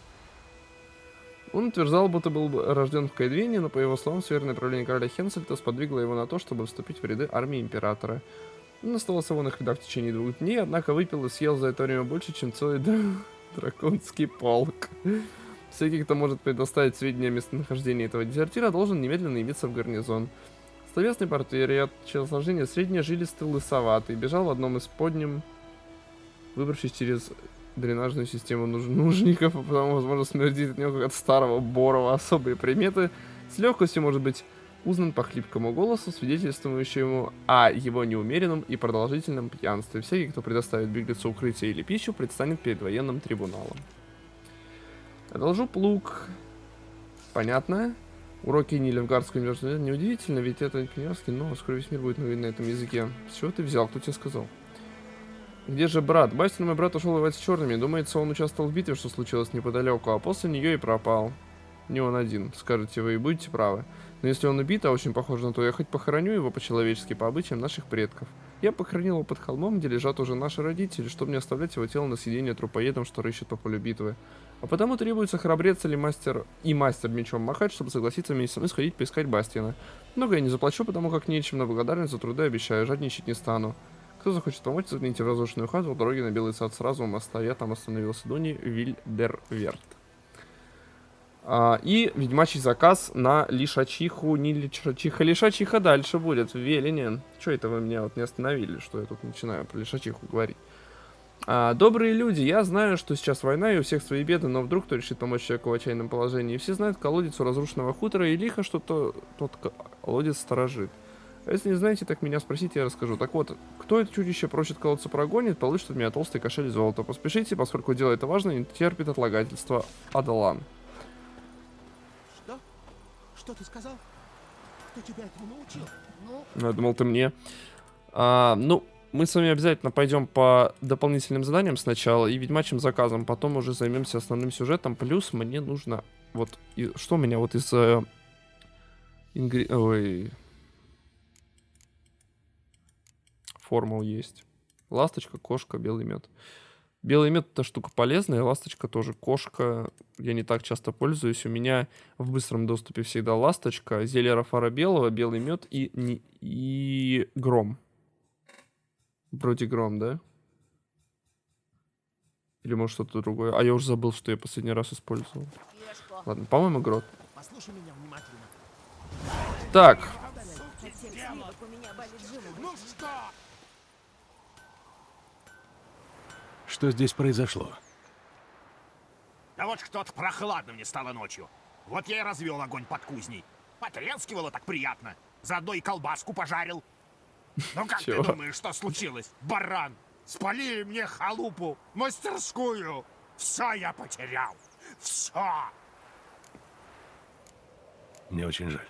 Он утверждал, будто был рожден в Кайдвине, но, по его словам, северное правление короля Хенсельта сподвигло его на то, чтобы вступить в ряды армии императора. Он оставался в их рядах в течение двух дней, однако выпил и съел за это время больше, чем целый драконский полк. Всякий, кто может предоставить сведения о местонахождении этого дезертира, должен немедленно явиться в гарнизон. Словесный портрет, телосложение среднее, жилистый, лысоватый, бежал в одном из подним, выбравшись через дренажную систему нуж нужников, а потому, возможно, смердит от него как от старого борова особые приметы. С легкостью может быть узнан по хлипкому голосу, свидетельствующему о его неумеренном и продолжительном пьянстве. Всякий, кто предоставит беглецу укрытие или пищу, предстанет перед военным трибуналом. Одолжу плуг. Понятно. Уроки Нильфгардского университета неудивительно, ведь это князский, но скоро весь мир будет на этом языке. С чего ты взял? Кто тебе сказал? Где же брат? Бастин, мой брат, ушел воевать с черными. Думается, он участвовал в битве, что случилось неподалеку, а после нее и пропал. Не он один, скажете вы, и будете правы. Но если он убит, а очень похоже на то, я хоть похороню его по-человечески, по обычаям наших предков. Я похоронил его под холмом, где лежат уже наши родители, чтобы не оставлять его тело на съедение трупоедам, что рыщет по полю битвы. А потому требуется храбрец или мастер и мастер мечом махать, чтобы согласиться вместе со мной сходить поискать Бастина. Много я не заплачу, потому как нечем, но благодарность за труды обещаю, жадничать не стану. Кто захочет помочь, загляните в разрушенную хату, дороги на Белый сад сразу у моста. Я там остановился Дуни Вильдерверт. А, и ведьмачий заказ на лишачиху, не лишачиха, лишачиха дальше будет Велине. Что это вы меня вот не остановили, что я тут начинаю про лишачиху говорить? А, добрые люди, я знаю, что сейчас война и у всех свои беды, но вдруг кто решит помочь человеку в отчаянном положении. Все знают колодец у разрушенного хутора, и лихо, что то, тот колодец сторожит. А если не знаете, так меня спросите, я расскажу. Так вот, кто это чудище просит колодца прогонит, получит от меня толстый кошель золота. Поспешите, поскольку дело это важно, не терпит отлагательства. Адалан. Что? Ты сказал? Кто тебя этому научил? Ну, Ну, я думал, ты мне. А, ну, мы с вами обязательно пойдем по дополнительным заданиям сначала и ведьмачьим заказом, потом уже займемся основным сюжетом. Плюс мне нужно... Вот, и, что у меня вот из... Э, ингри... Ой... Формул есть. Ласточка, кошка, белый мед. Белый мед это штука полезная, ласточка тоже. Кошка я не так часто пользуюсь. У меня в быстром доступе всегда ласточка, зелье Рафара белого, белый мед и, не- и гром. Вроде гром, да? Или может что-то другое. А я уже забыл, что я последний раз использовал. Ладно, по-моему, грот. Послушай меня внимательно. Так, Ну что? Что здесь произошло? Да вот что-то прохладно мне стало ночью. Вот я и развел огонь под кузней. Потрескивало так приятно. Заодно и колбаску пожарил. Ну как ты думаешь, что случилось? Баран! Спалили мне халупу, мастерскую. Все я потерял. Все. Мне очень жаль.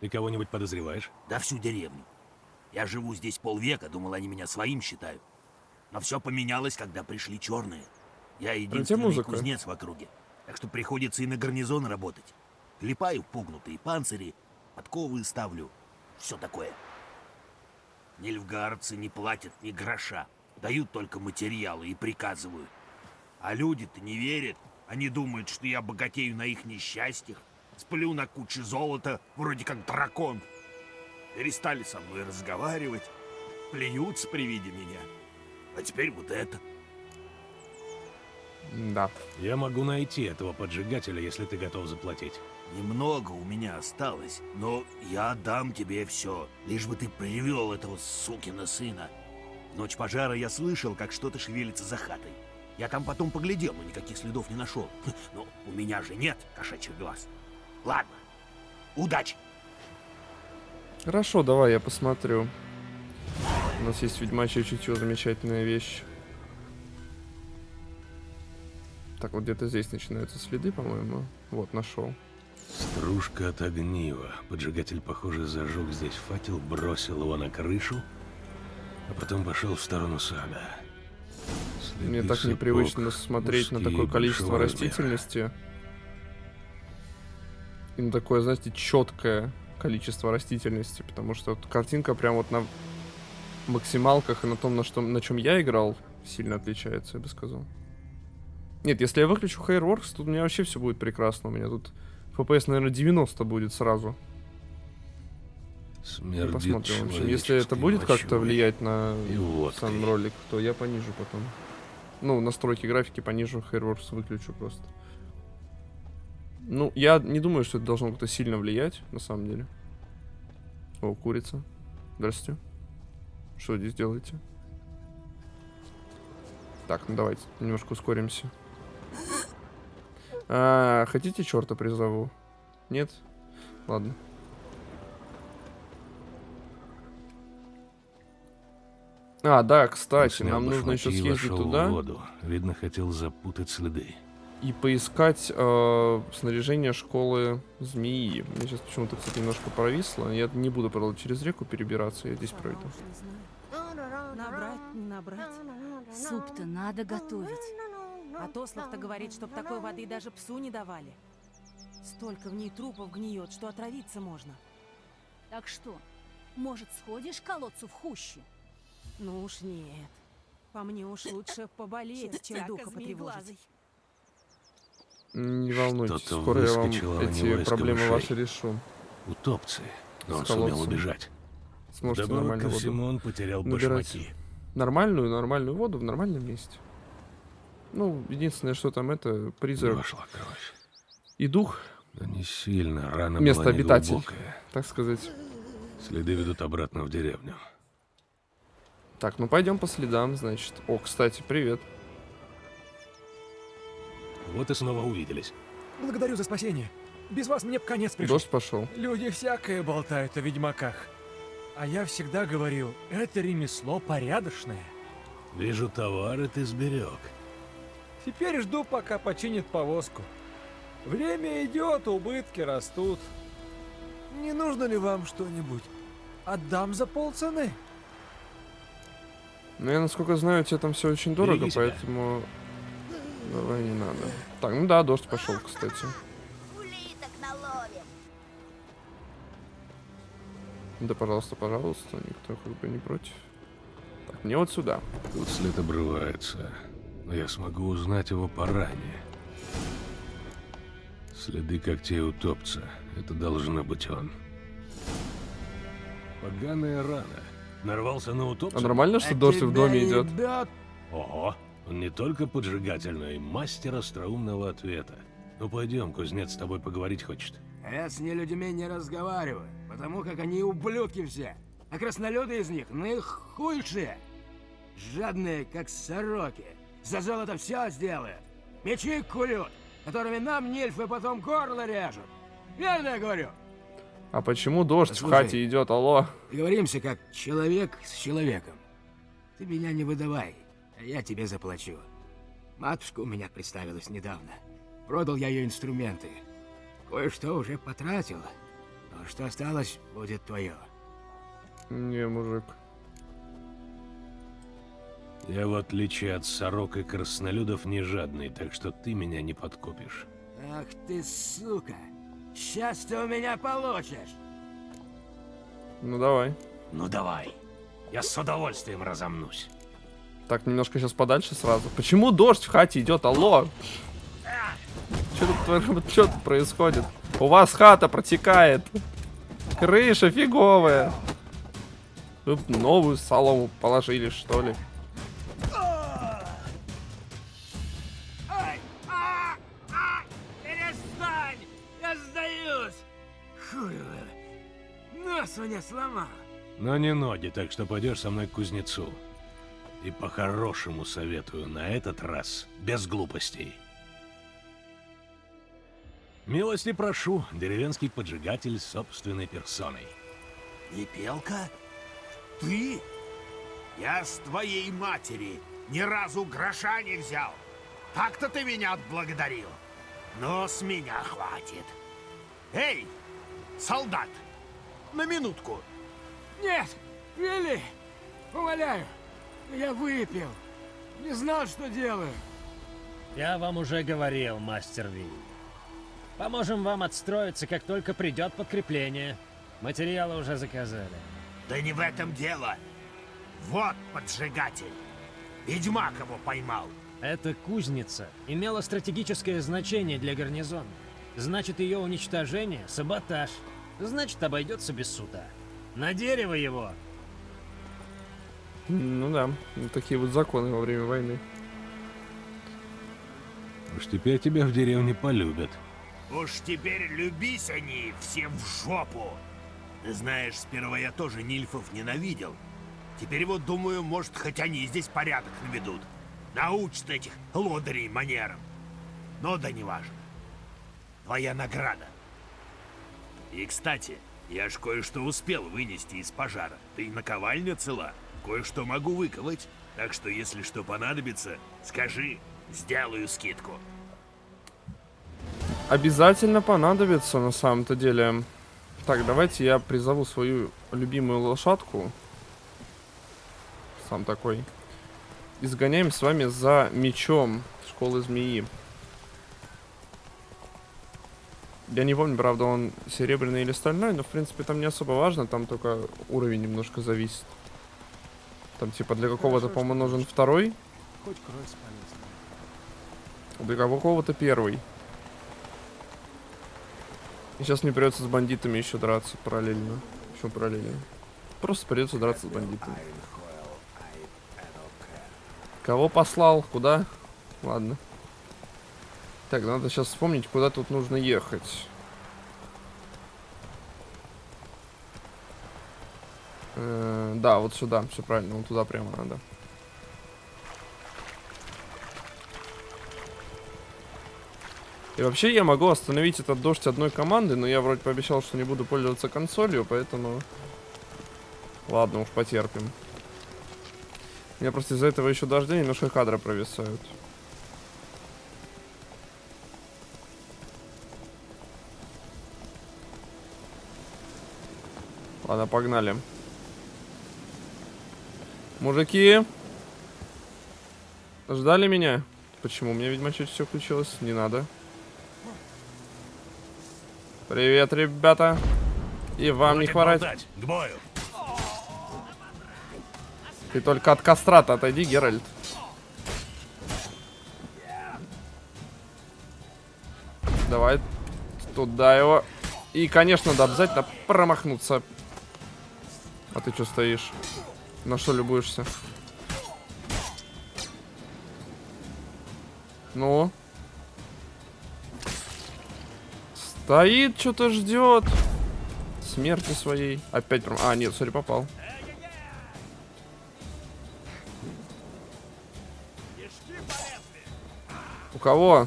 Ты кого-нибудь подозреваешь? Да всю деревню. Я живу здесь полвека, думал, они меня своим считают. Но все поменялось, когда пришли черные. Я единственный кузнец в округе. Так что приходится и на гарнизон работать. Клепаю пугнутые панцири, подковы ставлю. Все такое. Нильфгардцы не платят ни гроша. Дают только материалы и приказывают. А люди-то не верят. Они думают, что я богатею на их несчастьях. Сплю на куче золота, вроде как дракон. Перестали со мной разговаривать. Плюются при виде меня. А теперь вот это. да. Я могу найти этого поджигателя, если ты готов заплатить. Немного у меня осталось, но я отдам тебе все, лишь бы ты привел этого сукина сына. В ночь пожара я слышал, как что-то шевелится за хатой. Я там потом поглядел, но никаких следов не нашел. Но у меня же нет кошачьих глаз. Ладно, удачи! Хорошо, давай я посмотрю. У нас есть ведьмачье чутье, замечательная вещь. Так, вот где-то здесь начинаются следы, по-моему. Вот, нашел. Стружка от огнива. Поджигатель, похоже, зажег здесь факел, бросил его на крышу, а потом пошел в сторону сада. Следы Мне так сапог, непривычно смотреть на такое количество большого размера. растительности. И на такое, знаете, четкое количество растительности. Потому что вот картинка прям вот на максималках и на том, на, что, на чем я играл, сильно отличается, я бы сказал. Нет, если я выключу Hairworks, тут у меня вообще все будет прекрасно. У меня тут FPS, наверное, 90 будет сразу. Смердит Посмотрим. В общем, если это будет как-то влиять на и сам ролик, то я понижу потом. Ну, настройки графики понижу, Hairworks выключу просто. Ну, я не думаю, что это должно как-то сильно влиять, на самом деле. О, курица. Здрасте. Что здесь делаете? Так, ну давайте немножко ускоримся. А, хотите черта призову? Нет? Ладно. А, да, кстати, Снял нам нужно еще съездить туда в воду. Видно, хотел запутать следы. И поискать э, снаряжение школы змеи. Мне сейчас почему-то, кстати, немножко провисло. Я не буду, правда, через реку перебираться, я здесь пройду. Набрать, не набрать. Суп-то надо готовить. А Тослов-то говорит, чтоб такой воды даже псу не давали. Столько в ней трупов гниет, что отравиться можно. Так что, может, сходишь к колодцу в хущу? Ну уж нет. По мне уж лучше поболеть, чем духа потревожить. Не волнуйтесь, скоро я вам эти проблемы ваши решу. Утопцы. Но он сумел убежать. Сможете Вдобавок нормально ко воду всему он потерял набирать. башмаки. Нормальную, нормальную воду в нормальном месте. Ну, единственное, что там это призрак. Вошла кровь. И дух. Да не сильно, рана Место была обитатель, так сказать. Следы ведут обратно в деревню. Так, ну пойдем по следам, значит. О, кстати, привет. Вот и снова увиделись. Благодарю за спасение. Без вас мне б конец пришел. Дождь пошел. Люди всякое болтают о ведьмаках. А я всегда говорил, это ремесло порядочное. Вижу, товары ты сберег. Теперь жду, пока починит повозку. Время идет, убытки растут. Не нужно ли вам что-нибудь? Отдам за полцены. Ну, я, насколько знаю, тебе там все очень дорого, Береги себя. Давай не надо. Так, ну да, дождь пошел, кстати. Да, пожалуйста, пожалуйста, никто как бы не против. Так, мне вот сюда. Тут след обрывается, но я смогу узнать его поранее. Следы когтей утопца. Это должно быть он. Поганая рана. Нарвался на утопца? А нормально, что дождь в доме идет? Ого, он не только поджигатель, но и мастер остроумного ответа. Ну пойдем, кузнец с тобой поговорить хочет. Я с нелюдьми не разговариваю, потому как они ублюдки все. А краснолюды из них наихуйшие. Жадные, как сороки. За золото все сделают. Мечи курют, которыми нам нильфы потом горло режут. Верно я говорю? А почему дождь в Послушай. хате идет, алло? Договоримся как человек с человеком. Ты меня не выдавай, я тебе заплачу. Матушка у меня представилась недавно. Продал я ее инструменты. Кое-что уже потратил. Но что осталось, будет твое. Не, мужик. Я, в отличие от сорок и краснолюдов, не жадный, так что ты меня не подкупишь. Ах ты, сука! Сейчас ты у меня получишь! Ну давай. Ну давай. Я с удовольствием разомнусь. Так, немножко сейчас подальше сразу. Почему дождь в хате идет, алло? Что тут, что тут происходит? У вас хата протекает. Крыша фиговая. Вы новую солому положили, что ли? Ай! Перестань! Я сдаюсь! Хуево! Нос мне сломал! Но не ноги, так что пойдешь со мной к кузнецу. И по-хорошему советую, на этот раз без глупостей. Милости прошу, деревенский поджигатель собственной персоной. Епелка? Ты? Я с твоей матери ни разу гроша не взял. Так-то ты меня отблагодарил. Но с меня хватит. Эй, солдат, на минутку. Нет! Вилли! Умоляю! Я выпил! Не знал, что делаю! Я вам уже говорил, мастер Ви. Поможем вам отстроиться, как только придет подкрепление. Материалы уже заказали. Да не в этом дело. Вот поджигатель. Ведьмак его поймал. Эта кузница имела стратегическое значение для гарнизона. Значит, ее уничтожение — саботаж. Значит, обойдется без суда. На дерево его! Ну да, вот такие вот законы во время войны. Уж теперь тебя в деревне полюбят. Уж теперь любись они все в жопу. Ты знаешь, сперва я тоже нильфов ненавидел. Теперь вот думаю, может, хоть они здесь порядок наведут. Научат этих лодырей манерам. Но да неважно. Твоя награда. И, кстати, я ж кое-что успел вынести из пожара. И наковальня цела. Кое-что могу выковать. Так что, если что понадобится, скажи, сделаю скидку. Обязательно понадобится на самом-то деле. Так, давайте я призову свою любимую лошадку. Сам такой. И сгоняем с вами за мечом школы змеи. Я не помню, правда, он серебряный или стальной, но, в принципе, там не особо важно, там только уровень немножко зависит. Там, типа, для какого-то, по-моему, нужен второй, для какого-то первый. И сейчас мне придется с бандитами еще драться параллельно. Еще параллельно. Просто придется драться с бандитами. Кого послал? Куда? Ладно. Так, надо сейчас вспомнить, куда тут нужно ехать. Э, да, вот сюда, все правильно, вот туда прямо надо. И вообще я могу остановить этот дождь одной команды, но я вроде пообещал, что не буду пользоваться консолью, поэтому... Ладно, уж потерпим. У меня просто из-за этого еще дождя немножко кадры провисают. Ладно, погнали. Мужики! Ждали меня? Почему? У меня, видимо, чуть все включилось. Не надо. Привет, ребята. И вам не хворать. К бою. Ты только от кастрата отойди, Геральт. Давай туда его. И, конечно, надо обязательно промахнуться. А ты что стоишь? На что любуешься? Ну? Стоит, что-то ждет. Смерти своей. Опять прям... А, нет, сори, попал. У кого?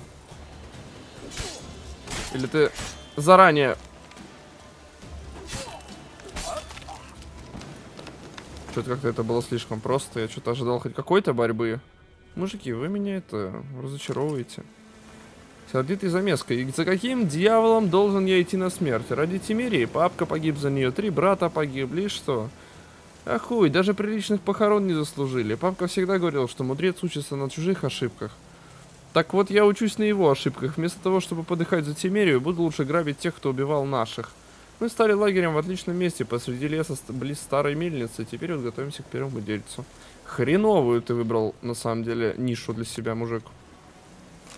Или ты заранее... Что-то как-то это было слишком просто. Я что-то ожидал хоть какой-то борьбы. Мужики, вы меня это разочаровываете. Сердитый замеска. И за каким дьяволом должен я идти на смерть? Ради Тимирии? Папка погиб за нее, три брата погибли, что? А даже приличных похорон не заслужили. Папка всегда говорил, что мудрец учится на чужих ошибках. Так вот, я учусь на его ошибках. Вместо того, чтобы подыхать за Тимерию, буду лучше грабить тех, кто убивал наших. Мы стали лагерем в отличном месте, посреди леса, близ старой мельницы. Теперь вот готовимся к первому дельцу. Хреновую ты выбрал, на самом деле, нишу для себя, мужик.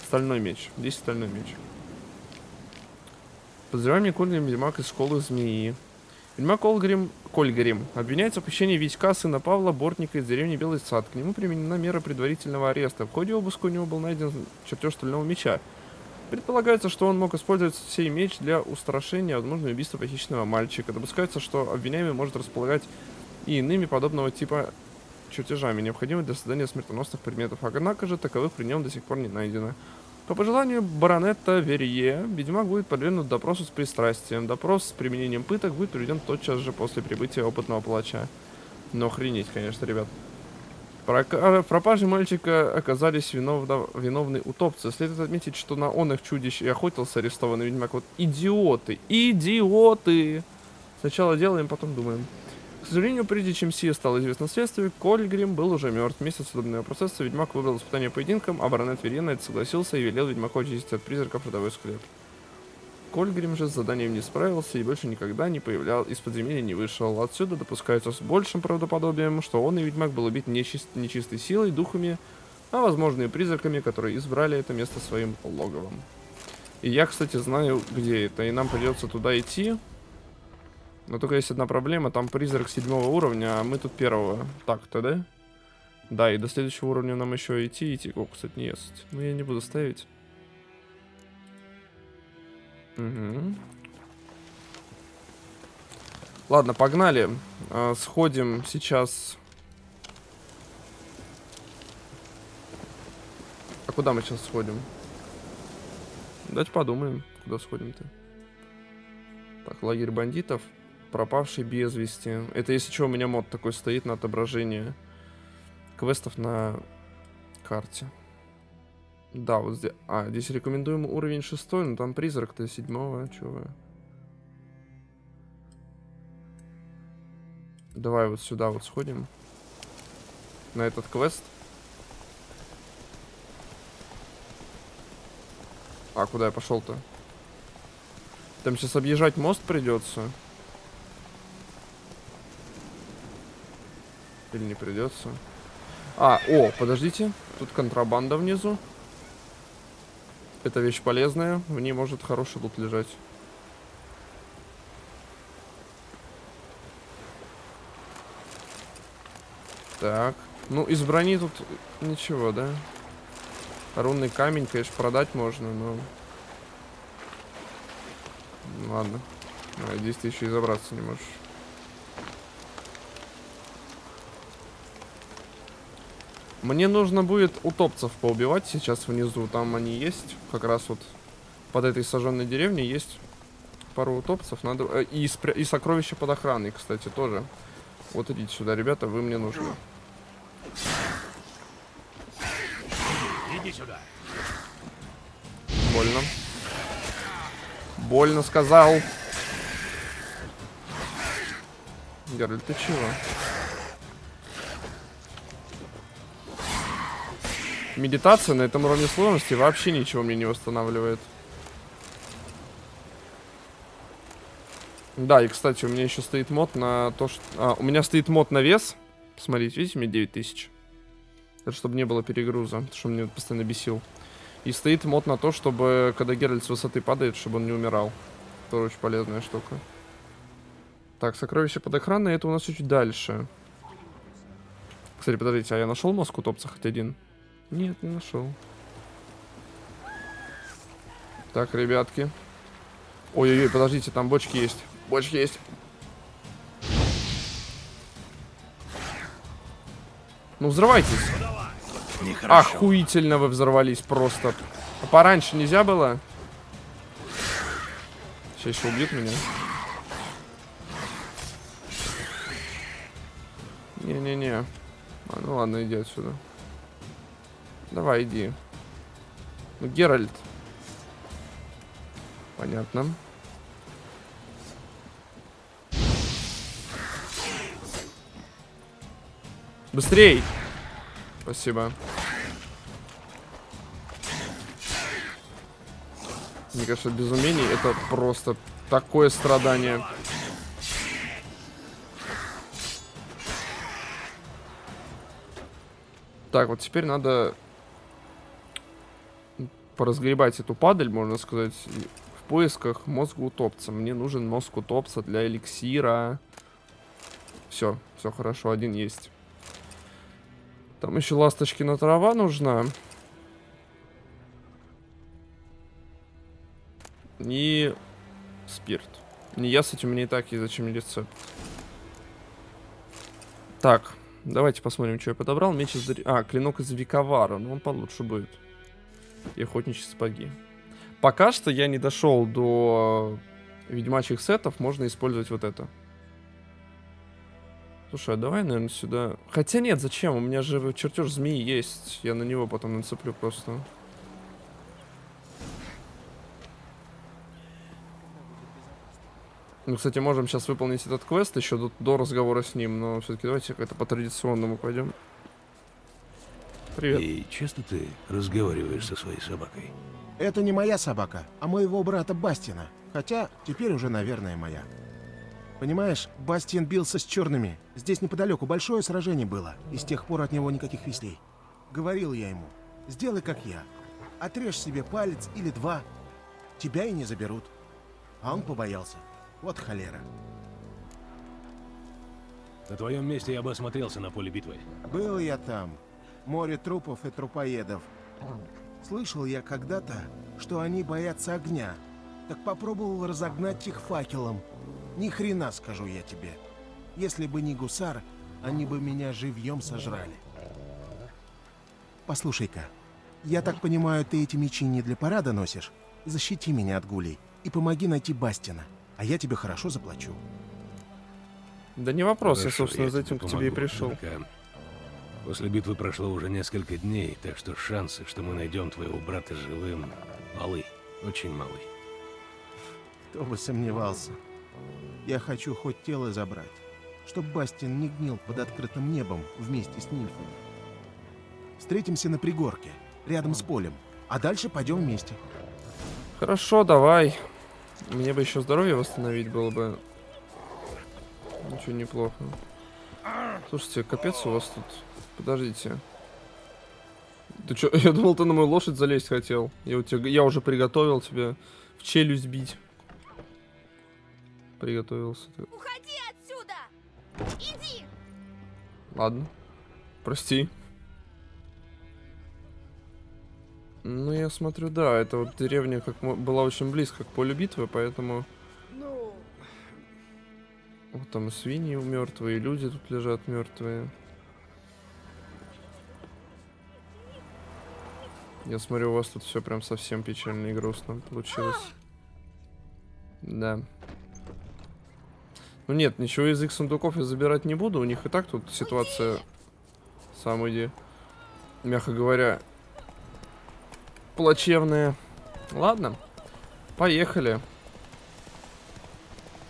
Стальной меч. Здесь стальной меч. Подозреваем Никольный Ведьмак из школы змеи. Ведьмак Колгрим, Кольгрим обвиняется в похищении Витька, сына Павла, бортника из деревни Белый Сад. К нему применена мера предварительного ареста. В ходе обыска у него был найден чертеж стального меча. Предполагается, что он мог использовать сей меч для устрашения, возможно, убийства похищенного мальчика. Допускается, что обвиняемый может располагать и иными подобного типа чертежами, необходимыми для создания смертоносных предметов. Однако же таковых при нем до сих пор не найдено. По пожеланию баронета Верье, ведьмак будет подвергнут допросу с пристрастием. Допрос с применением пыток будет проведен тотчас же после прибытия опытного палача. Но охренеть, конечно, ребят. В пропаже мальчика оказались виновно- виновны утопцы. Следует отметить, что на он их чудищ и охотился арестованный ведьмак. Вот идиоты, идиоты! Сначала делаем, потом думаем. К сожалению, прежде чем сие стало известно следствию, Кольгрим был уже мертв. Вместо судебного процесса ведьмак выбрал испытание поединком, а баронет это согласился и велел ведьмаку очистить от призраков родовой склеп. Кольгрим же с заданием не справился и больше никогда не появлял, из подземелья не вышел. Отсюда допускается с большим правдоподобием, что он и ведьмак был убит нечист- нечистой силой, духами, а возможно и призраками, которые избрали это место своим логовом. И я, кстати, знаю, где это, и нам придется туда идти. Но только есть одна проблема, там призрак седьмого уровня, а мы тут первого. Так-то, да? Да, и до следующего уровня нам еще идти, идти. О, кстати, не есть. Но я не буду ставить. Угу. Ладно, погнали. А, сходим сейчас. А куда мы сейчас сходим? Давайте подумаем, куда сходим-то. Так, лагерь бандитов. Пропавший без вести. Это если что, у меня мод такой стоит на отображение квестов на карте. Да, вот здесь... А, здесь рекомендуемый уровень шестой, но там призрак-то седьмого, чё вы. Давай вот сюда вот сходим. На этот квест. А, куда я пошел-то? Там сейчас объезжать мост придется. Или не придется? А, о, подождите. Тут контрабанда внизу. Это вещь полезная. В ней может хороший лут лежать. Так. Ну, из брони тут ничего, да? Рунный камень, конечно, продать можно, но... Ладно. Надеюсь, ты еще и забраться не можешь. Мне нужно будет утопцев поубивать сейчас внизу. Там они есть. Как раз вот под этой сожженной деревней есть пару утопцев. Надо... Э, и, спря... и сокровища под охраной, кстати, тоже. Вот идите сюда, ребята, вы мне нужны. Иди сюда. Больно. Больно сказал. Геральт, ты чего? Медитация на этом уровне сложности вообще ничего мне не восстанавливает. Да, и, кстати, у меня еще стоит мод на то, что... А, у меня стоит мод на вес. Посмотрите, видите, мне 9000. Это чтобы не было перегруза, что мне постоянно бесил. И стоит мод на то, чтобы, когда Геральт с высоты падает, чтобы он не умирал. Тоже очень полезная штука. Так, сокровище под охраной, это у нас чуть дальше. Кстати, подождите, а я нашел мозг утопца хоть один? Нет, не нашел. Так, ребятки. Ой-ой-ой, подождите, там бочки есть. Бочки есть. Ну, взрывайтесь. Нехорошо. Охуительно вы взорвались просто. А пораньше нельзя было? Сейчас еще убьют меня. Не-не-не. А, ну ладно, иди отсюда. Давай, иди. Ну, Геральт. Понятно. Быстрей! Спасибо. Мне кажется, без умений это просто такое страдание. Так, вот теперь надо поразгребать эту падаль, можно сказать, в поисках мозга утопца. Мне нужен мозг утопца для эликсира. Все, все хорошо, один есть. Там еще ласточкина трава нужна. И спирт. Не я с этим мне и так есть, зачем мне рецепт. Так, давайте посмотрим, что я подобрал. Меч из... А, клинок из Виковара. Ну, он получше будет. И охотничьи сапоги. Пока что я не дошел до ведьмачьих сетов. Можно использовать вот это. Слушай, а давай, наверное, сюда... Хотя нет, зачем? У меня же чертеж змеи есть. Я на него потом нацеплю просто. Ну, кстати, можем сейчас выполнить этот квест еще до, до разговора с ним, но все-таки давайте как-то по традиционному пойдем. Привет. И часто ты разговариваешь со своей собакой? Это не моя собака, а моего брата Бастина. Хотя, теперь уже, наверное, моя. Понимаешь, Бастиан бился с черными. Здесь неподалеку большое сражение было, и с тех пор от него никаких вестей. Говорил я ему, сделай как я. Отрежь себе палец или два, тебя и не заберут. А он побоялся. Вот холера. На твоем месте я бы осмотрелся на поле битвы. Был я там. Море трупов и трупоедов. Слышал я когда-то, что они боятся огня. Так попробовал разогнать их факелом. Ни хрена, скажу я тебе. Если бы не гусар, они бы меня живьем сожрали. Послушай-ка, я так понимаю, ты эти мечи не для парада носишь? Защити меня от гулей и помоги найти Бастина. а я тебе хорошо заплачу. Да не вопрос, я, Хорошо, собственно, за этим к тебе и помогу, пришел. только После битвы прошло уже несколько дней, так что шансы, что мы найдем твоего брата живым, малы. Очень малы. Кто бы сомневался. Я хочу хоть тело забрать, чтоб Бастин не гнил под открытым небом вместе с нимфами. Встретимся на пригорке, рядом с полем, а дальше пойдем вместе. Хорошо, давай. Мне бы еще здоровье восстановить было бы. Ничего неплохо. Слушайте, капец у вас тут. Подождите. Ты чё? Я думал, ты на мою лошадь залезть хотел. Я, у тебя, я уже приготовил тебя в челюсть бить. Приготовился. ты. Уходи отсюда! Иди! Ладно. Прости. Ну, я смотрю, да, это вот деревня как мо- была очень близко к полю битвы, поэтому... Ну, Вот там и свиньи мертвые, и люди тут лежат мертвые. Я смотрю, у вас тут все прям совсем печально и грустно получилось. Да. Ну нет, ничего из их сундуков я забирать не буду. У них и так тут ситуация сам иди, мягко говоря, плачевная. Ладно, поехали.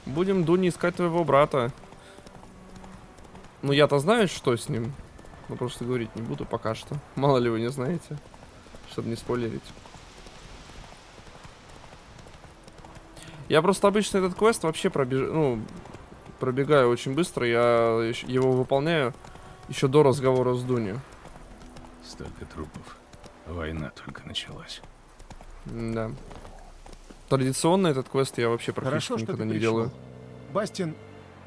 Будем, Дуни, искать твоего брата. Ну, я-то знаю, что с ним. Но просто говорить не буду пока что. Мало ли вы не знаете. Чтобы не спойлерить. Я просто обычно этот квест вообще пробеж... ну, пробегаю очень быстро. Я его выполняю еще до разговора с Дуни. Столько трупов. Война только началась. Да. Традиционно этот квест я вообще практически Хорошо, что никогда не пришел. делаю. Бастин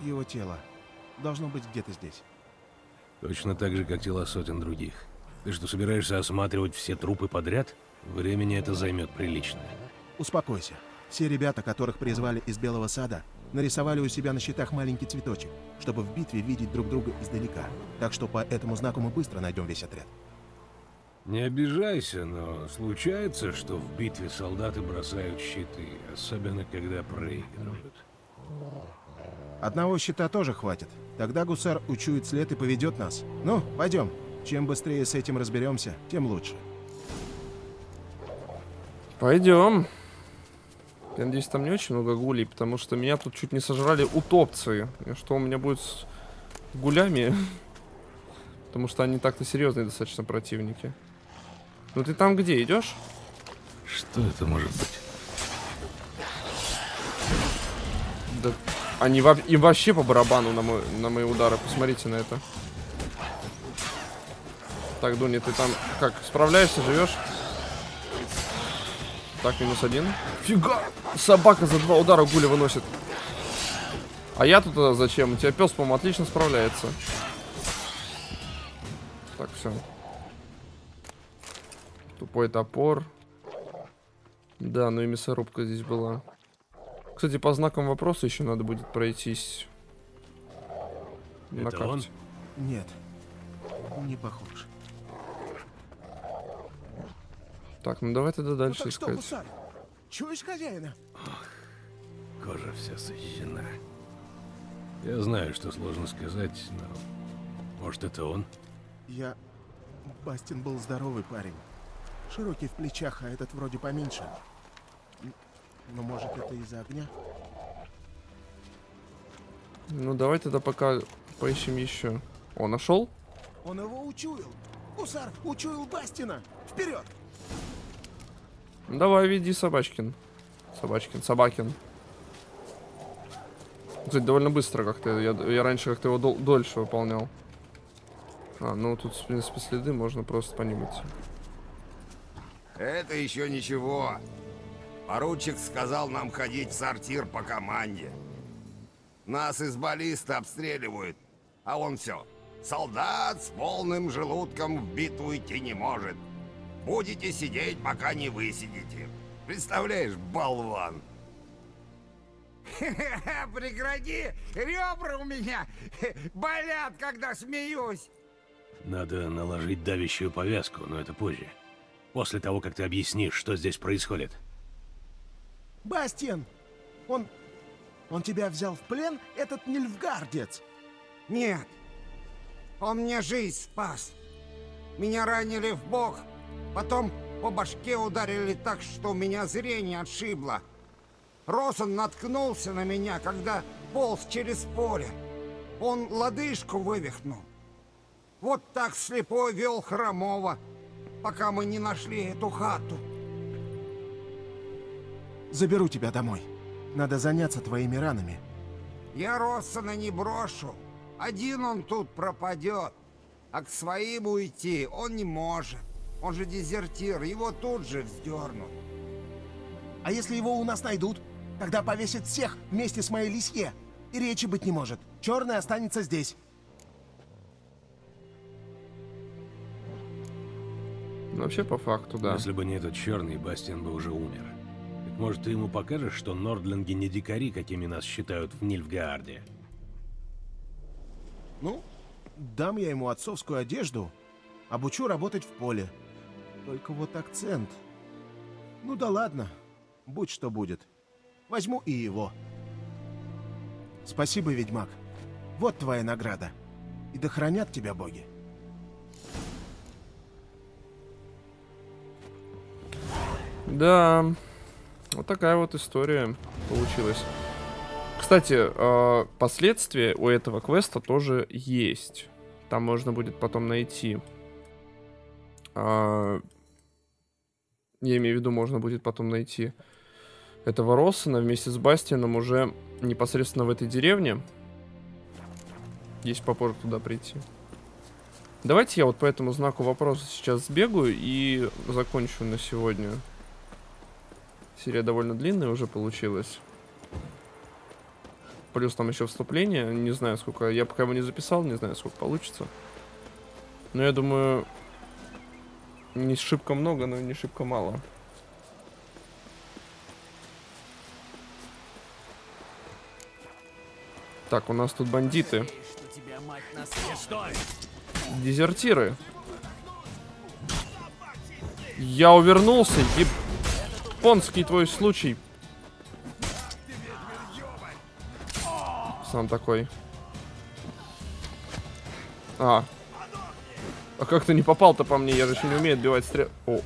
и его тело должно быть где-то здесь. Точно так же, как тела сотен других. Ты что, собираешься осматривать все трупы подряд? Времени это займет приличное. Успокойся. Все ребята, которых призвали из Белого Сада, нарисовали у себя на щитах маленький цветочек, чтобы в битве видеть друг друга издалека. Так что по этому знаку мы быстро найдем весь отряд. Не обижайся, но случается, что в битве солдаты бросают щиты, особенно когда проигрывают. Одного щита тоже хватит. Тогда гусар учует след и поведет нас. Ну, пойдем. Чем быстрее с этим разберемся, тем лучше. Пойдем. Я надеюсь, там не очень много гулей, потому что меня тут чуть не сожрали утопцы. И что у меня будет с гулями? Потому что они так-то серьезные достаточно противники. Ну ты там где идешь? Что это может быть? Да они во- им вообще по барабану на, мой, на мои удары. Посмотрите на это. Так, Дуни, ты там как, справляешься, живешь? Так, минус один. Фига! Собака за два удара гуля выносит. А я тут а, зачем? У тебя пес, по-моему, отлично справляется. Так, все. Тупой топор. Да, ну и мясорубка здесь была. Кстати, по знакам вопроса еще надо будет пройтись. На Это карте. он? Нет, не похож. Так, ну давай тогда дальше ну так что, искать. гусар, чуешь хозяина? Кожа вся сожжена. Я знаю, что сложно сказать, но... Может, это он? Я... Бастин был здоровый парень. Широкий в плечах, а этот вроде поменьше. Но может это из-за огня? Ну давай тогда пока поищем еще. О, нашел? Он его учуял. Гусар учуял Бастина. Вперед! Ну, Давай, веди Собачкин. Собачкин, Собакин. Кстати, довольно быстро как-то. Я, я раньше как-то его дол- дольше выполнял. А, ну тут, в принципе, следы можно просто по ним идти. Это еще ничего. Поручик сказал нам ходить в сортир по команде. Нас из баллиста обстреливают, а он все. Солдат с полным желудком в битву идти не может. Будете сидеть, пока не высидите. Представляешь, болван. Прекрати! Ребра у меня болят, когда смеюсь. Надо наложить давящую повязку, но это позже. После того, как ты объяснишь, что здесь происходит. Бастин! Он... Он тебя взял в плен, этот нильфгардец? Нет. Он мне жизнь спас. Меня ранили в бок, потом по башке ударили так, что у меня зрение отшибло. Росон наткнулся на меня, когда полз через поле. Он лодыжку вывихнул. Вот так слепой вел Хромова, пока мы не нашли эту хату. Заберу тебя домой. Надо заняться твоими ранами. Я Россона не брошу. Один он тут пропадет. А к своим уйти он не может. Он же дезертир, его тут же вздернут. А если его у нас найдут? Тогда повесят всех вместе с моей лисье. И речи быть не может. Черный останется здесь. Ну, вообще, по факту, да. Если бы не этот черный, Бастиан бы уже умер. Так может, ты ему покажешь, что нордлинги не дикари, какими нас считают в Нильфгаарде? Ну, дам я ему отцовскую одежду, обучу работать в поле. Только вот акцент. Ну да ладно, будь что будет. Возьму и его. Спасибо, ведьмак. Вот твоя награда. И да хранят тебя боги. Да, вот такая вот история получилась. Кстати, э, последствия у этого квеста тоже есть. Там можно будет потом найти. Я имею в виду, можно будет потом найти этого Россона вместе с Бастианом уже непосредственно в этой деревне. Есть попозже туда прийти. Давайте я вот по этому знаку вопроса сейчас сбегаю и закончу на сегодня. Серия довольно длинная уже получилась. Плюс там еще вступление. Не знаю, сколько... Я пока его не записал, не знаю, сколько получится. Но я думаю... Не шибко много, но не шибко мало. Так, у нас тут бандиты. Дезертиры. Я увернулся, японский твой случай. Сам такой. А. А как ты не попал-то по мне? Я же еще не умею отбивать стрел... О.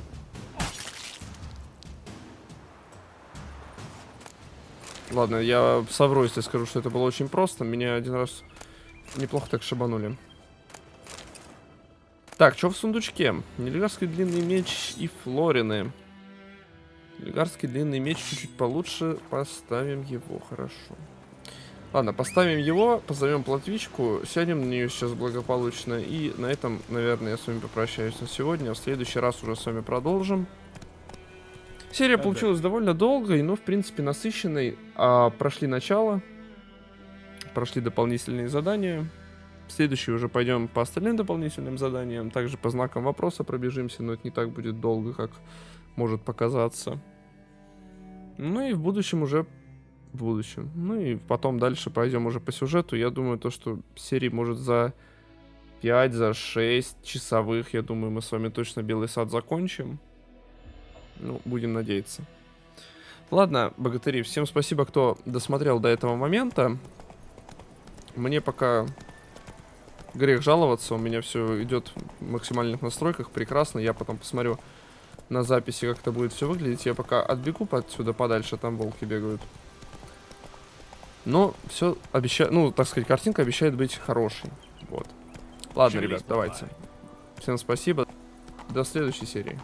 Ладно, я совру, если скажу, что это было очень просто. Меня один раз неплохо так шабанули. Так, что в сундучке? Нельгарский длинный меч и флорины. Нельгарский длинный меч чуть-чуть получше. Поставим его, хорошо. Ладно, поставим его, позовем платвичку, сядем на нее сейчас благополучно. И на этом, наверное, я с вами попрощаюсь на сегодня. В следующий раз уже с вами продолжим. Серия Да, получилась довольно долгой, но, в принципе, насыщенной. А, прошли начало, прошли дополнительные задания. В следующий уже пойдем по остальным дополнительным заданиям. Также по знакам вопроса пробежимся, но это не так будет долго, как может показаться. Ну и в будущем уже... В будущем. Ну и потом дальше пойдем уже по сюжету. Я думаю, то, что серии может за 5, за 6 часовых, я думаю, мы с вами точно Белый сад закончим. Ну, будем надеяться. Ладно, богатыри, всем спасибо, кто досмотрел до этого момента. Мне пока грех жаловаться, у меня все идет в максимальных настройках, прекрасно. Я потом посмотрю на записи, как это будет все выглядеть. Я пока отбегу отсюда подальше, там волки бегают. Но все обещает, ну, так сказать, картинка обещает быть хорошей. Вот. Ладно, ребят, давайте. Всем спасибо. До следующей серии.